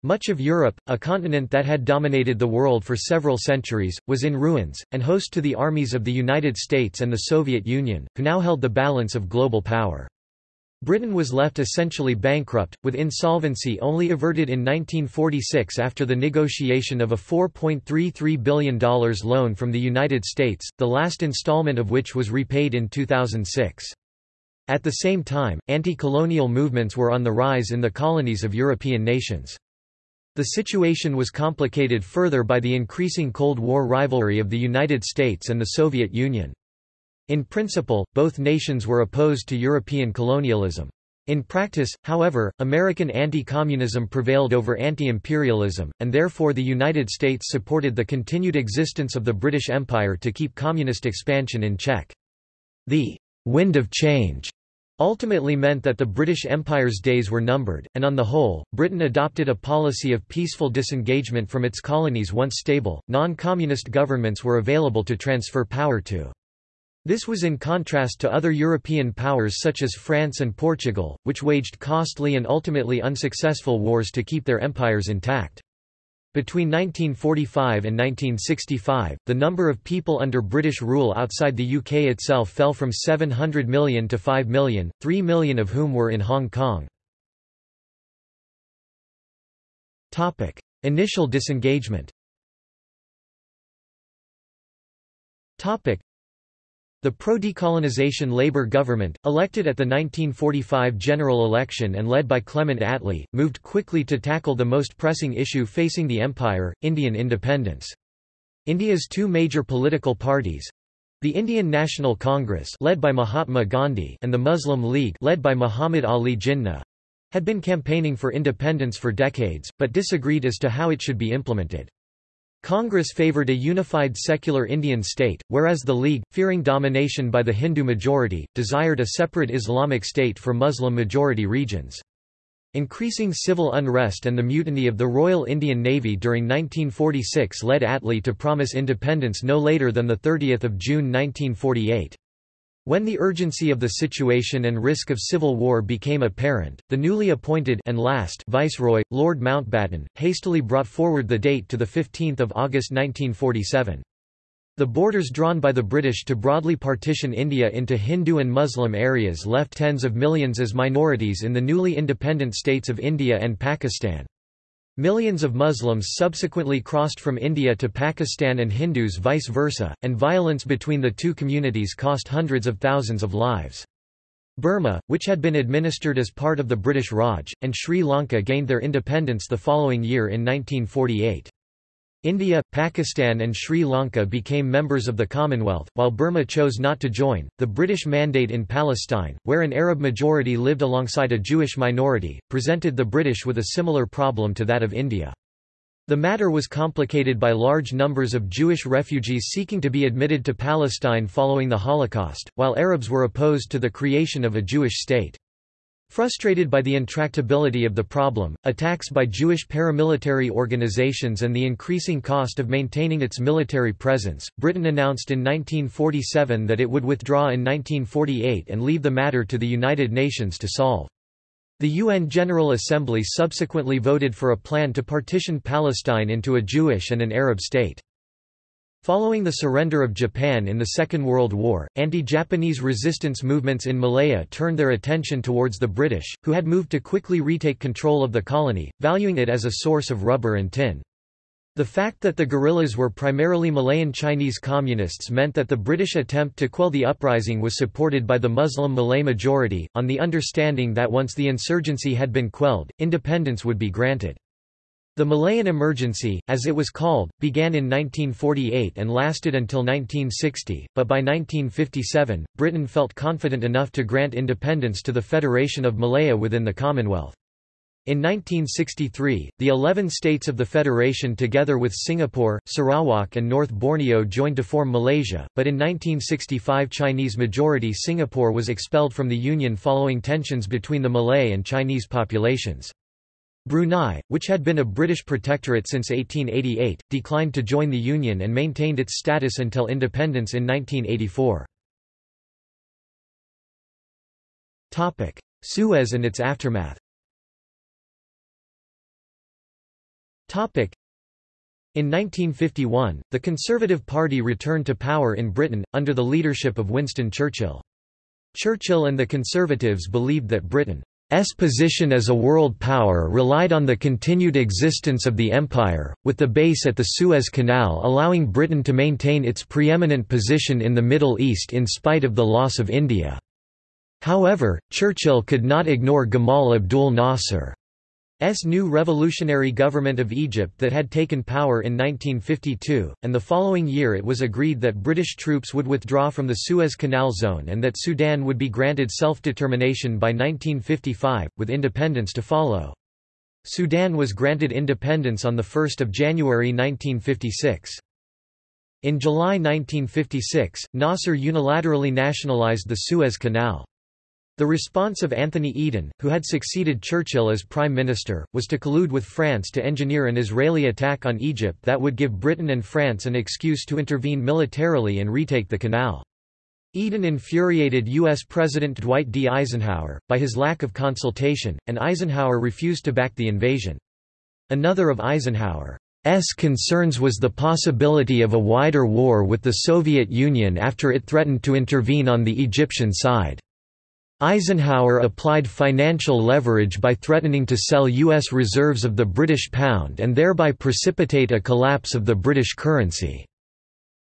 Much of Europe, a continent that had dominated the world for several centuries, was in ruins, and host to the armies of the United States and the Soviet Union, who now held the balance of global power. Britain was left essentially bankrupt, with insolvency only averted in 1946 after the negotiation of a $4.33 billion loan from the United States, the last installment of which was repaid in 2006. At the same time, anti-colonial movements were on the rise in the colonies of European nations. The situation was complicated further by the increasing Cold War rivalry of the United States and the Soviet Union. In principle, both nations were opposed to European colonialism. In practice, however, American anti-communism prevailed over anti-imperialism, and therefore the United States supported the continued existence of the British Empire to keep communist expansion in check. The «wind of change» ultimately meant that the British Empire's days were numbered, and on the whole, Britain adopted a policy of peaceful disengagement from its colonies once stable, non-communist governments were available to transfer power to. This was in contrast to other European powers such as France and Portugal, which waged costly and ultimately unsuccessful wars to keep their empires intact. Between 1945 and 1965, the number of people under British rule outside the UK itself fell from 700 million to 5 million, 3 million of whom were in Hong Kong. Topic: Initial disengagement the pro-decolonization Labour government, elected at the 1945 general election and led by Clement Attlee, moved quickly to tackle the most pressing issue facing the empire, Indian independence. India's two major political parties—the Indian National Congress led by Mahatma Gandhi and the Muslim League led by Muhammad Ali Jinnah, had been campaigning for independence for decades, but disagreed as to how it should be implemented. Congress favoured a unified secular Indian state, whereas the League, fearing domination by the Hindu majority, desired a separate Islamic state for Muslim-majority regions. Increasing civil unrest and the mutiny of the Royal Indian Navy during 1946 led Attlee to promise independence no later than 30 June 1948. When the urgency of the situation and risk of civil war became apparent, the newly appointed and last Viceroy, Lord Mountbatten, hastily brought forward the date to 15 August 1947. The borders drawn by the British to broadly partition India into Hindu and Muslim areas left tens of millions as minorities in the newly independent states of India and Pakistan. Millions of Muslims subsequently crossed from India to Pakistan and Hindus vice versa, and violence between the two communities cost hundreds of thousands of lives. Burma, which had been administered as part of the British Raj, and Sri Lanka gained their independence the following year in 1948. India, Pakistan, and Sri Lanka became members of the Commonwealth, while Burma chose not to join. The British Mandate in Palestine, where an Arab majority lived alongside a Jewish minority, presented the British with a similar problem to that of India. The matter was complicated by large numbers of Jewish refugees seeking to be admitted to Palestine following the Holocaust, while Arabs were opposed to the creation of a Jewish state. Frustrated by the intractability of the problem, attacks by Jewish paramilitary organizations and the increasing cost of maintaining its military presence, Britain announced in 1947 that it would withdraw in 1948 and leave the matter to the United Nations to solve. The UN General Assembly subsequently voted for a plan to partition Palestine into a Jewish and an Arab state. Following the surrender of Japan in the Second World War, anti-Japanese resistance movements in Malaya turned their attention towards the British, who had moved to quickly retake control of the colony, valuing it as a source of rubber and tin. The fact that the guerrillas were primarily Malayan Chinese communists meant that the British attempt to quell the uprising was supported by the Muslim Malay majority, on the understanding that once the insurgency had been quelled, independence would be granted. The Malayan Emergency, as it was called, began in 1948 and lasted until 1960, but by 1957, Britain felt confident enough to grant independence to the Federation of Malaya within the Commonwealth. In 1963, the 11 states of the Federation together with Singapore, Sarawak and North Borneo joined to form Malaysia, but in 1965 Chinese-majority Singapore was expelled from the Union following tensions between the Malay and Chinese populations. Brunei, which had been a British protectorate since 1888, declined to join the Union and maintained its status until independence in 1984. Suez and its aftermath in 1951, the Conservative Party returned to power in Britain, under the leadership of Winston Churchill. Churchill and the Conservatives believed that Britain S position as a world power relied on the continued existence of the empire, with the base at the Suez Canal allowing Britain to maintain its preeminent position in the Middle East in spite of the loss of India. However, Churchill could not ignore Gamal Abdul Nasser. S new revolutionary government of Egypt that had taken power in 1952, and the following year it was agreed that British troops would withdraw from the Suez Canal zone and that Sudan would be granted self-determination by 1955, with independence to follow. Sudan was granted independence on 1 January 1956. In July 1956, Nasser unilaterally nationalised the Suez Canal. The response of Anthony Eden, who had succeeded Churchill as Prime Minister, was to collude with France to engineer an Israeli attack on Egypt that would give Britain and France an excuse to intervene militarily and retake the canal. Eden infuriated U.S. President Dwight D. Eisenhower, by his lack of consultation, and Eisenhower refused to back the invasion. Another of Eisenhower's concerns was the possibility of a wider war with the Soviet Union after it threatened to intervene on the Egyptian side. Eisenhower applied financial leverage by threatening to sell U.S. reserves of the British pound and thereby precipitate a collapse of the British currency.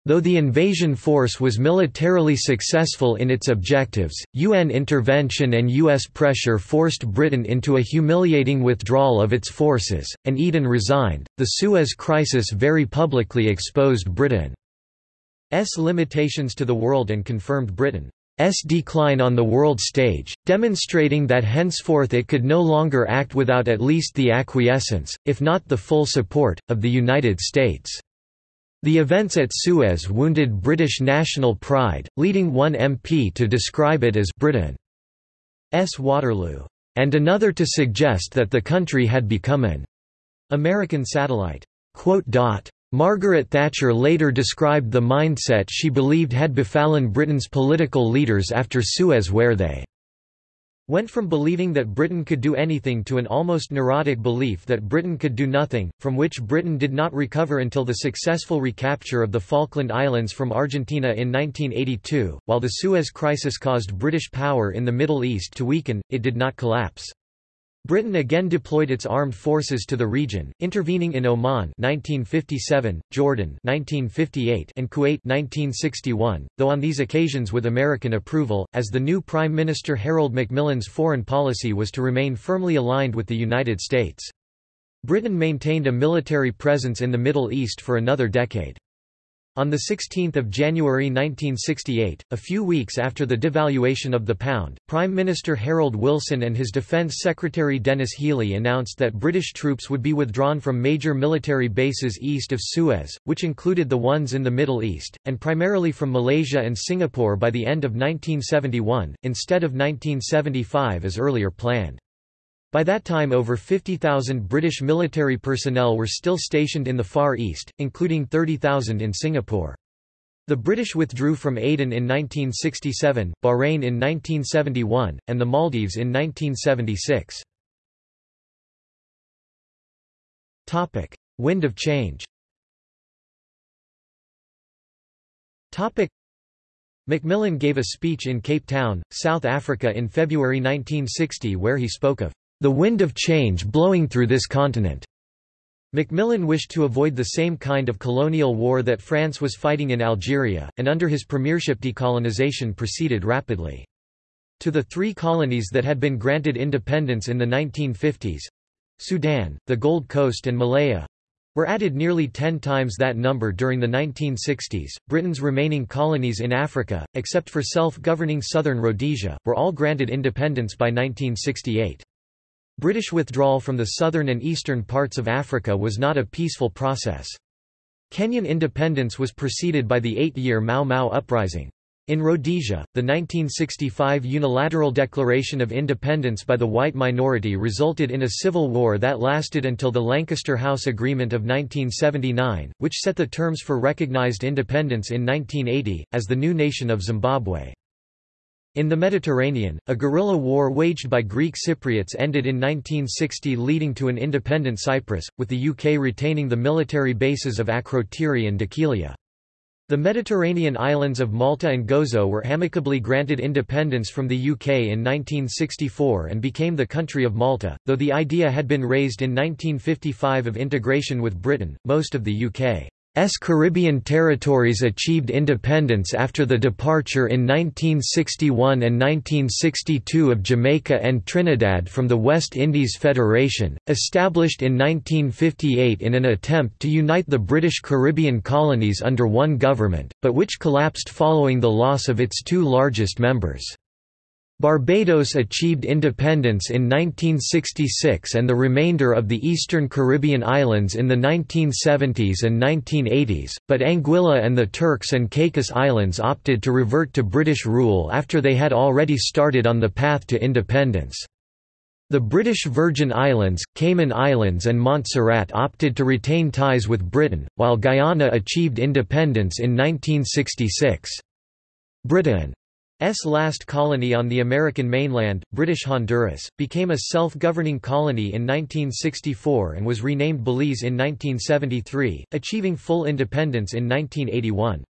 Though the invasion force was militarily successful in its objectives, UN intervention and U.S. pressure forced Britain into a humiliating withdrawal of its forces, and Eden resigned. The Suez Crisis very publicly exposed Britain's limitations to the world and confirmed Britain S decline on the world stage, demonstrating that henceforth it could no longer act without at least the acquiescence, if not the full support, of the United States. The events at Suez wounded British national pride, leading one MP to describe it as Britain's Waterloo. and another to suggest that the country had become an American satellite. Margaret Thatcher later described the mindset she believed had befallen Britain's political leaders after Suez where they went from believing that Britain could do anything to an almost neurotic belief that Britain could do nothing, from which Britain did not recover until the successful recapture of the Falkland Islands from Argentina in 1982. While the Suez Crisis caused British power in the Middle East to weaken, it did not collapse. Britain again deployed its armed forces to the region, intervening in Oman 1957, Jordan 1958, and Kuwait 1961, though on these occasions with American approval, as the new Prime Minister Harold Macmillan's foreign policy was to remain firmly aligned with the United States. Britain maintained a military presence in the Middle East for another decade. On 16 January 1968, a few weeks after the devaluation of the pound, Prime Minister Harold Wilson and his Defence Secretary Denis Healey announced that British troops would be withdrawn from major military bases east of Suez, which included the ones in the Middle East, and primarily from Malaysia and Singapore by the end of 1971, instead of 1975 as earlier planned. By that time over 50,000 British military personnel were still stationed in the Far East, including 30,000 in Singapore. The British withdrew from Aden in 1967, Bahrain in 1971, and the Maldives in 1976. Topic: Wind of change Topic: Macmillan gave a speech in Cape Town, South Africa in February 1960 where he spoke of the wind of change blowing through this continent. Macmillan wished to avoid the same kind of colonial war that France was fighting in Algeria, and under his premiership decolonization proceeded rapidly. To the three colonies that had been granted independence in the 1950s—Sudan, the Gold Coast and Malaya, were added nearly ten times that number during the 1960s. Britain's remaining colonies in Africa, except for self-governing southern Rhodesia, were all granted independence by 1968. British withdrawal from the southern and eastern parts of Africa was not a peaceful process. Kenyan independence was preceded by the eight-year Mau Mau uprising. In Rhodesia, the 1965 unilateral declaration of independence by the white minority resulted in a civil war that lasted until the Lancaster House Agreement of 1979, which set the terms for recognized independence in 1980, as the new nation of Zimbabwe. In the Mediterranean, a guerrilla war waged by Greek Cypriots ended in 1960 leading to an independent Cyprus, with the UK retaining the military bases of Akrotiri and Dhekelia. The Mediterranean islands of Malta and Gozo were amicably granted independence from the UK in 1964 and became the country of Malta, though the idea had been raised in 1955 of integration with Britain. Most of the UK S Caribbean territories achieved independence after the departure in 1961 and 1962 of Jamaica and Trinidad from the West Indies Federation, established in 1958 in an attempt to unite the British Caribbean colonies under one government, but which collapsed following the loss of its two largest members. Barbados achieved independence in 1966 and the remainder of the Eastern Caribbean islands in the 1970s and 1980s, but Anguilla and the Turks and Caicos Islands opted to revert to British rule after they had already started on the path to independence. The British Virgin Islands, Cayman Islands and Montserrat opted to retain ties with Britain, while Guyana achieved independence in 1966. Britain S last colony on the American mainland, British Honduras, became a self-governing colony in 1964 and was renamed Belize in 1973, achieving full independence in 1981.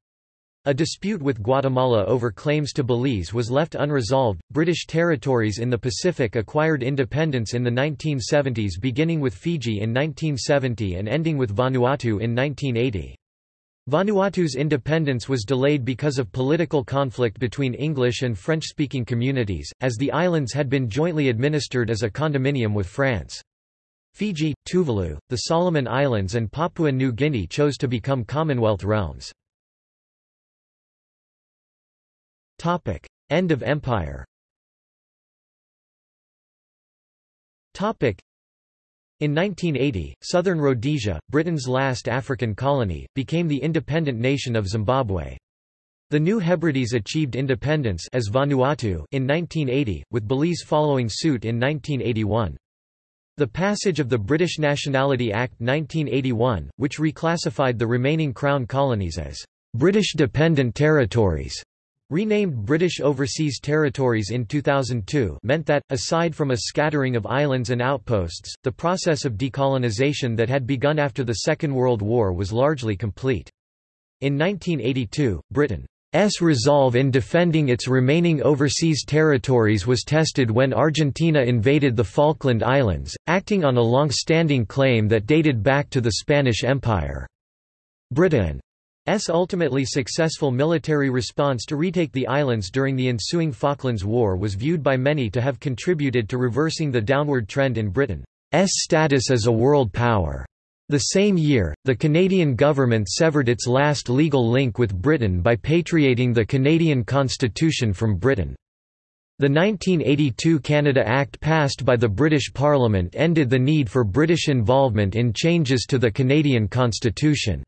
A dispute with Guatemala over claims to Belize was left unresolved. British territories in the Pacific acquired independence in the 1970s beginning with Fiji in 1970 and ending with Vanuatu in 1980. Vanuatu's independence was delayed because of political conflict between English and French-speaking communities, as the islands had been jointly administered as a condominium with France. Fiji, Tuvalu, the Solomon Islands and Papua New Guinea chose to become Commonwealth realms. End of empire in 1980, southern Rhodesia, Britain's last African colony, became the independent nation of Zimbabwe. The New Hebrides achieved independence as Vanuatu in 1980, with Belize following suit in 1981. The passage of the British Nationality Act 1981, which reclassified the remaining Crown colonies as British Dependent Territories, renamed British Overseas Territories in 2002 meant that, aside from a scattering of islands and outposts, the process of decolonisation that had begun after the Second World War was largely complete. In 1982, Britain's resolve in defending its remaining overseas territories was tested when Argentina invaded the Falkland Islands, acting on a long-standing claim that dated back to the Spanish Empire. Britain's ultimately successful military response to retake the islands during the ensuing Falklands War was viewed by many to have contributed to reversing the downward trend in Britain's status as a world power. The same year, the Canadian government severed its last legal link with Britain by patriating the Canadian Constitution from Britain. The 1982 Canada Act passed by the British Parliament ended the need for British involvement in changes to the Canadian Constitution.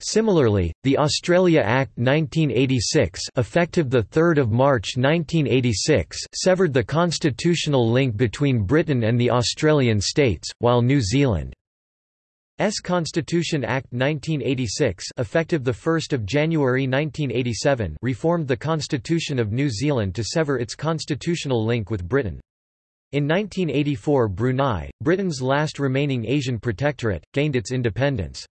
Similarly, the Australia Act 1986 effective 3 March 1986 severed the constitutional link between Britain and the Australian states, while New Zealand S Constitution Act 1986 effective 1 January 1987 reformed the Constitution of New Zealand to sever its constitutional link with Britain. In 1984 Brunei, Britain's last remaining Asian protectorate, gained its independence.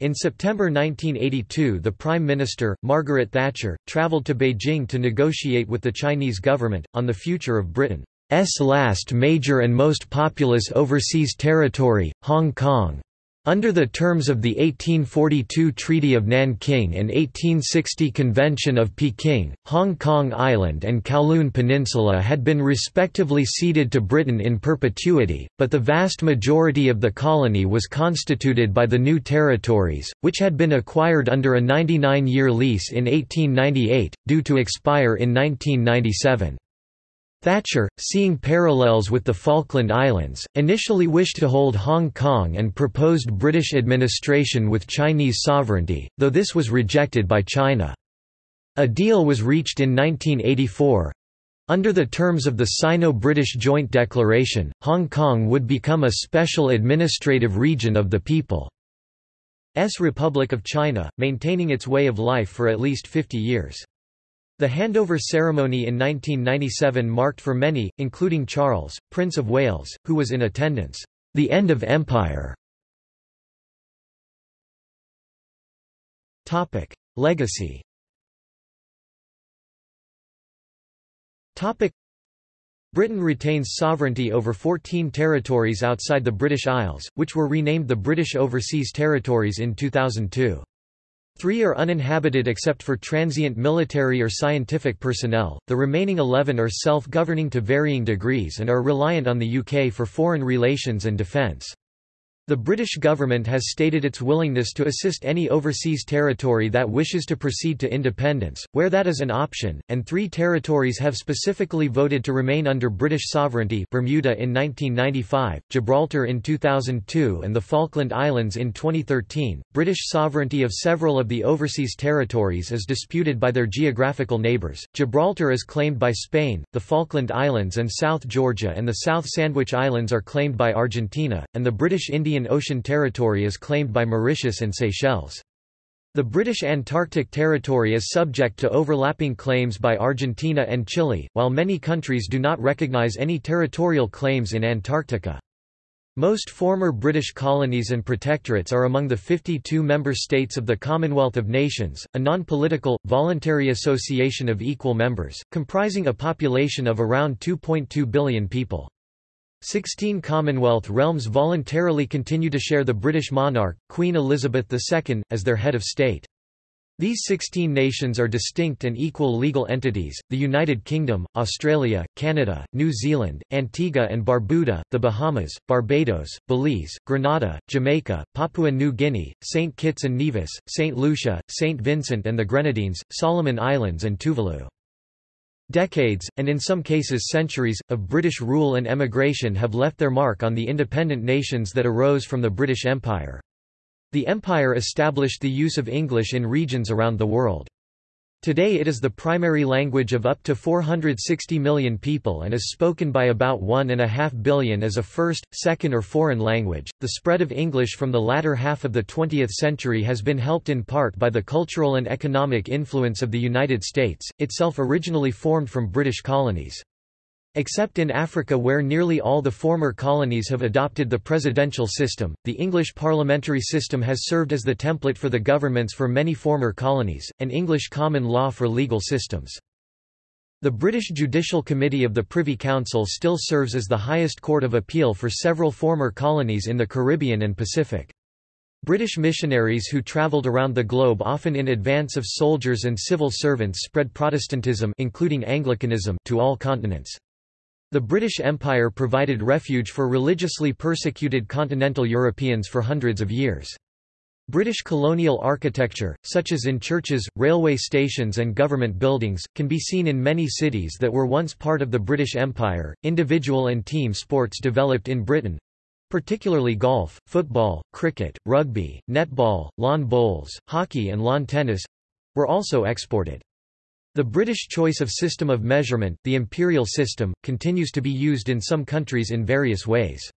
In September 1982 the Prime Minister, Margaret Thatcher, travelled to Beijing to negotiate with the Chinese government, on the future of Britain's last major and most populous overseas territory, Hong Kong. Under the terms of the 1842 Treaty of Nanking and 1860 Convention of Peking, Hong Kong Island and Kowloon Peninsula had been respectively ceded to Britain in perpetuity, but the vast majority of the colony was constituted by the new territories, which had been acquired under a 99-year lease in 1898, due to expire in 1997. Thatcher, seeing parallels with the Falkland Islands, initially wished to hold Hong Kong and proposed British administration with Chinese sovereignty, though this was rejected by China. A deal was reached in 1984. Under the terms of the Sino-British Joint Declaration, Hong Kong would become a special administrative region of the People's Republic of China, maintaining its way of life for at least 50 years. The handover ceremony in 1997 marked for many, including Charles, Prince of Wales, who was in attendance, the end of empire. Topic: Legacy Topic: Britain retains sovereignty over 14 territories outside the British Isles, which were renamed the British Overseas Territories in 2002. Three are uninhabited except for transient military or scientific personnel, the remaining 11 are self-governing to varying degrees and are reliant on the UK for foreign relations and defence. The British government has stated its willingness to assist any overseas territory that wishes to proceed to independence, where that is an option, and three territories have specifically voted to remain under British sovereignty Bermuda in 1995, Gibraltar in 2002 and the Falkland Islands in 2013. British sovereignty of several of the overseas territories is disputed by their geographical neighbours. Gibraltar is claimed by Spain, the Falkland Islands and South Georgia and the South Sandwich Islands are claimed by Argentina, and the British Indian Indian Ocean Territory is claimed by Mauritius and Seychelles. The British Antarctic Territory is subject to overlapping claims by Argentina and Chile, while many countries do not recognise any territorial claims in Antarctica. Most former British colonies and protectorates are among the 52 member states of the Commonwealth of Nations, a non-political, voluntary association of equal members, comprising a population of around 2.2 billion people. Sixteen Commonwealth realms voluntarily continue to share the British monarch, Queen Elizabeth II, as their head of state. These 16 nations are distinct and equal legal entities, the United Kingdom, Australia, Canada, New Zealand, Antigua and Barbuda, the Bahamas, Barbados, Belize, Grenada, Jamaica, Papua New Guinea, St. Kitts and Nevis, St. Lucia, St. Vincent and the Grenadines, Solomon Islands and Tuvalu. Decades, and in some cases centuries, of British rule and emigration have left their mark on the independent nations that arose from the British Empire. The empire established the use of English in regions around the world. Today it is the primary language of up to 460 million people and is spoken by about 1.5 billion as a first, second or foreign language. The spread of English from the latter half of the 20th century has been helped in part by the cultural and economic influence of the United States, itself originally formed from British colonies. Except in Africa where nearly all the former colonies have adopted the presidential system, the English parliamentary system has served as the template for the governments for many former colonies, and English common law for legal systems. The British Judicial Committee of the Privy Council still serves as the highest court of appeal for several former colonies in the Caribbean and Pacific. British missionaries who travelled around the globe often in advance of soldiers and civil servants spread Protestantism including Anglicanism to all continents. The British Empire provided refuge for religiously persecuted continental Europeans for hundreds of years. British colonial architecture, such as in churches, railway stations, and government buildings, can be seen in many cities that were once part of the British Empire. Individual and team sports developed in Britain particularly golf, football, cricket, rugby, netball, lawn bowls, hockey, and lawn tennis were also exported. The British choice of system of measurement, the imperial system, continues to be used in some countries in various ways.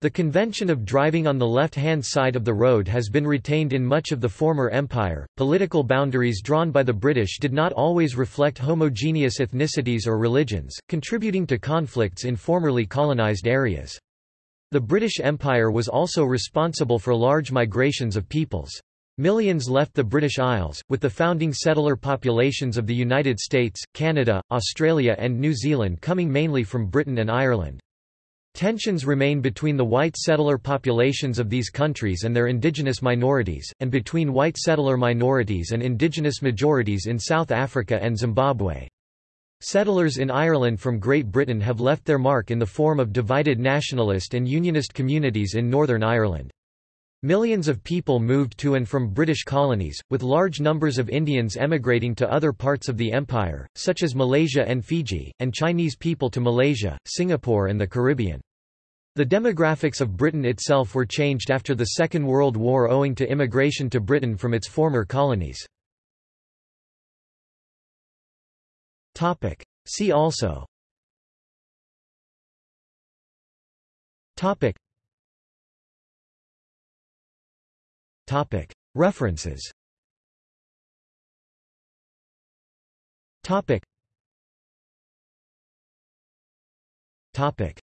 The convention of driving on the left-hand side of the road has been retained in much of the former empire. Political boundaries drawn by the British did not always reflect homogeneous ethnicities or religions, contributing to conflicts in formerly colonized areas. The British Empire was also responsible for large migrations of peoples. Millions left the British Isles, with the founding settler populations of the United States, Canada, Australia and New Zealand coming mainly from Britain and Ireland. Tensions remain between the white settler populations of these countries and their indigenous minorities, and between white settler minorities and indigenous majorities in South Africa and Zimbabwe. Settlers in Ireland from Great Britain have left their mark in the form of divided nationalist and unionist communities in Northern Ireland. Millions of people moved to and from British colonies, with large numbers of Indians emigrating to other parts of the empire, such as Malaysia and Fiji, and Chinese people to Malaysia, Singapore and the Caribbean. The demographics of Britain itself were changed after the Second World War owing to immigration to Britain from its former colonies. See also References.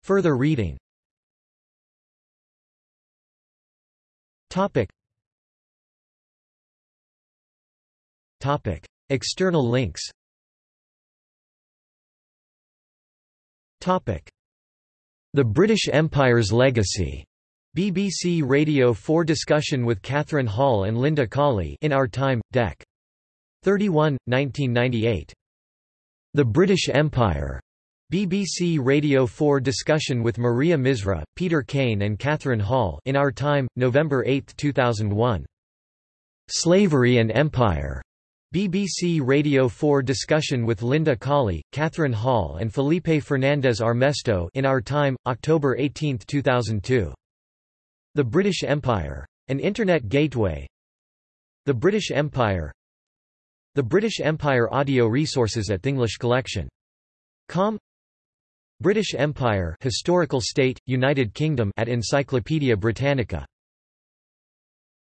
Further reading. External links. The British Empire's legacy BBC Radio 4 discussion with Catherine Hall and Linda Colley in Our Time, Dec. 31, 1998. The British Empire. BBC Radio 4 discussion with Maria Misra, Peter Cain and Catherine Hall in Our Time, November 8, 2001. Slavery and Empire. BBC Radio 4 discussion with Linda Colley, Catherine Hall and Felipe Fernandez Armesto in Our Time, October 18, 2002. The British Empire. An Internet Gateway The British Empire The British Empire audio resources at Thinglish Collection. Com British Empire Historical State, United Kingdom at Encyclopaedia Britannica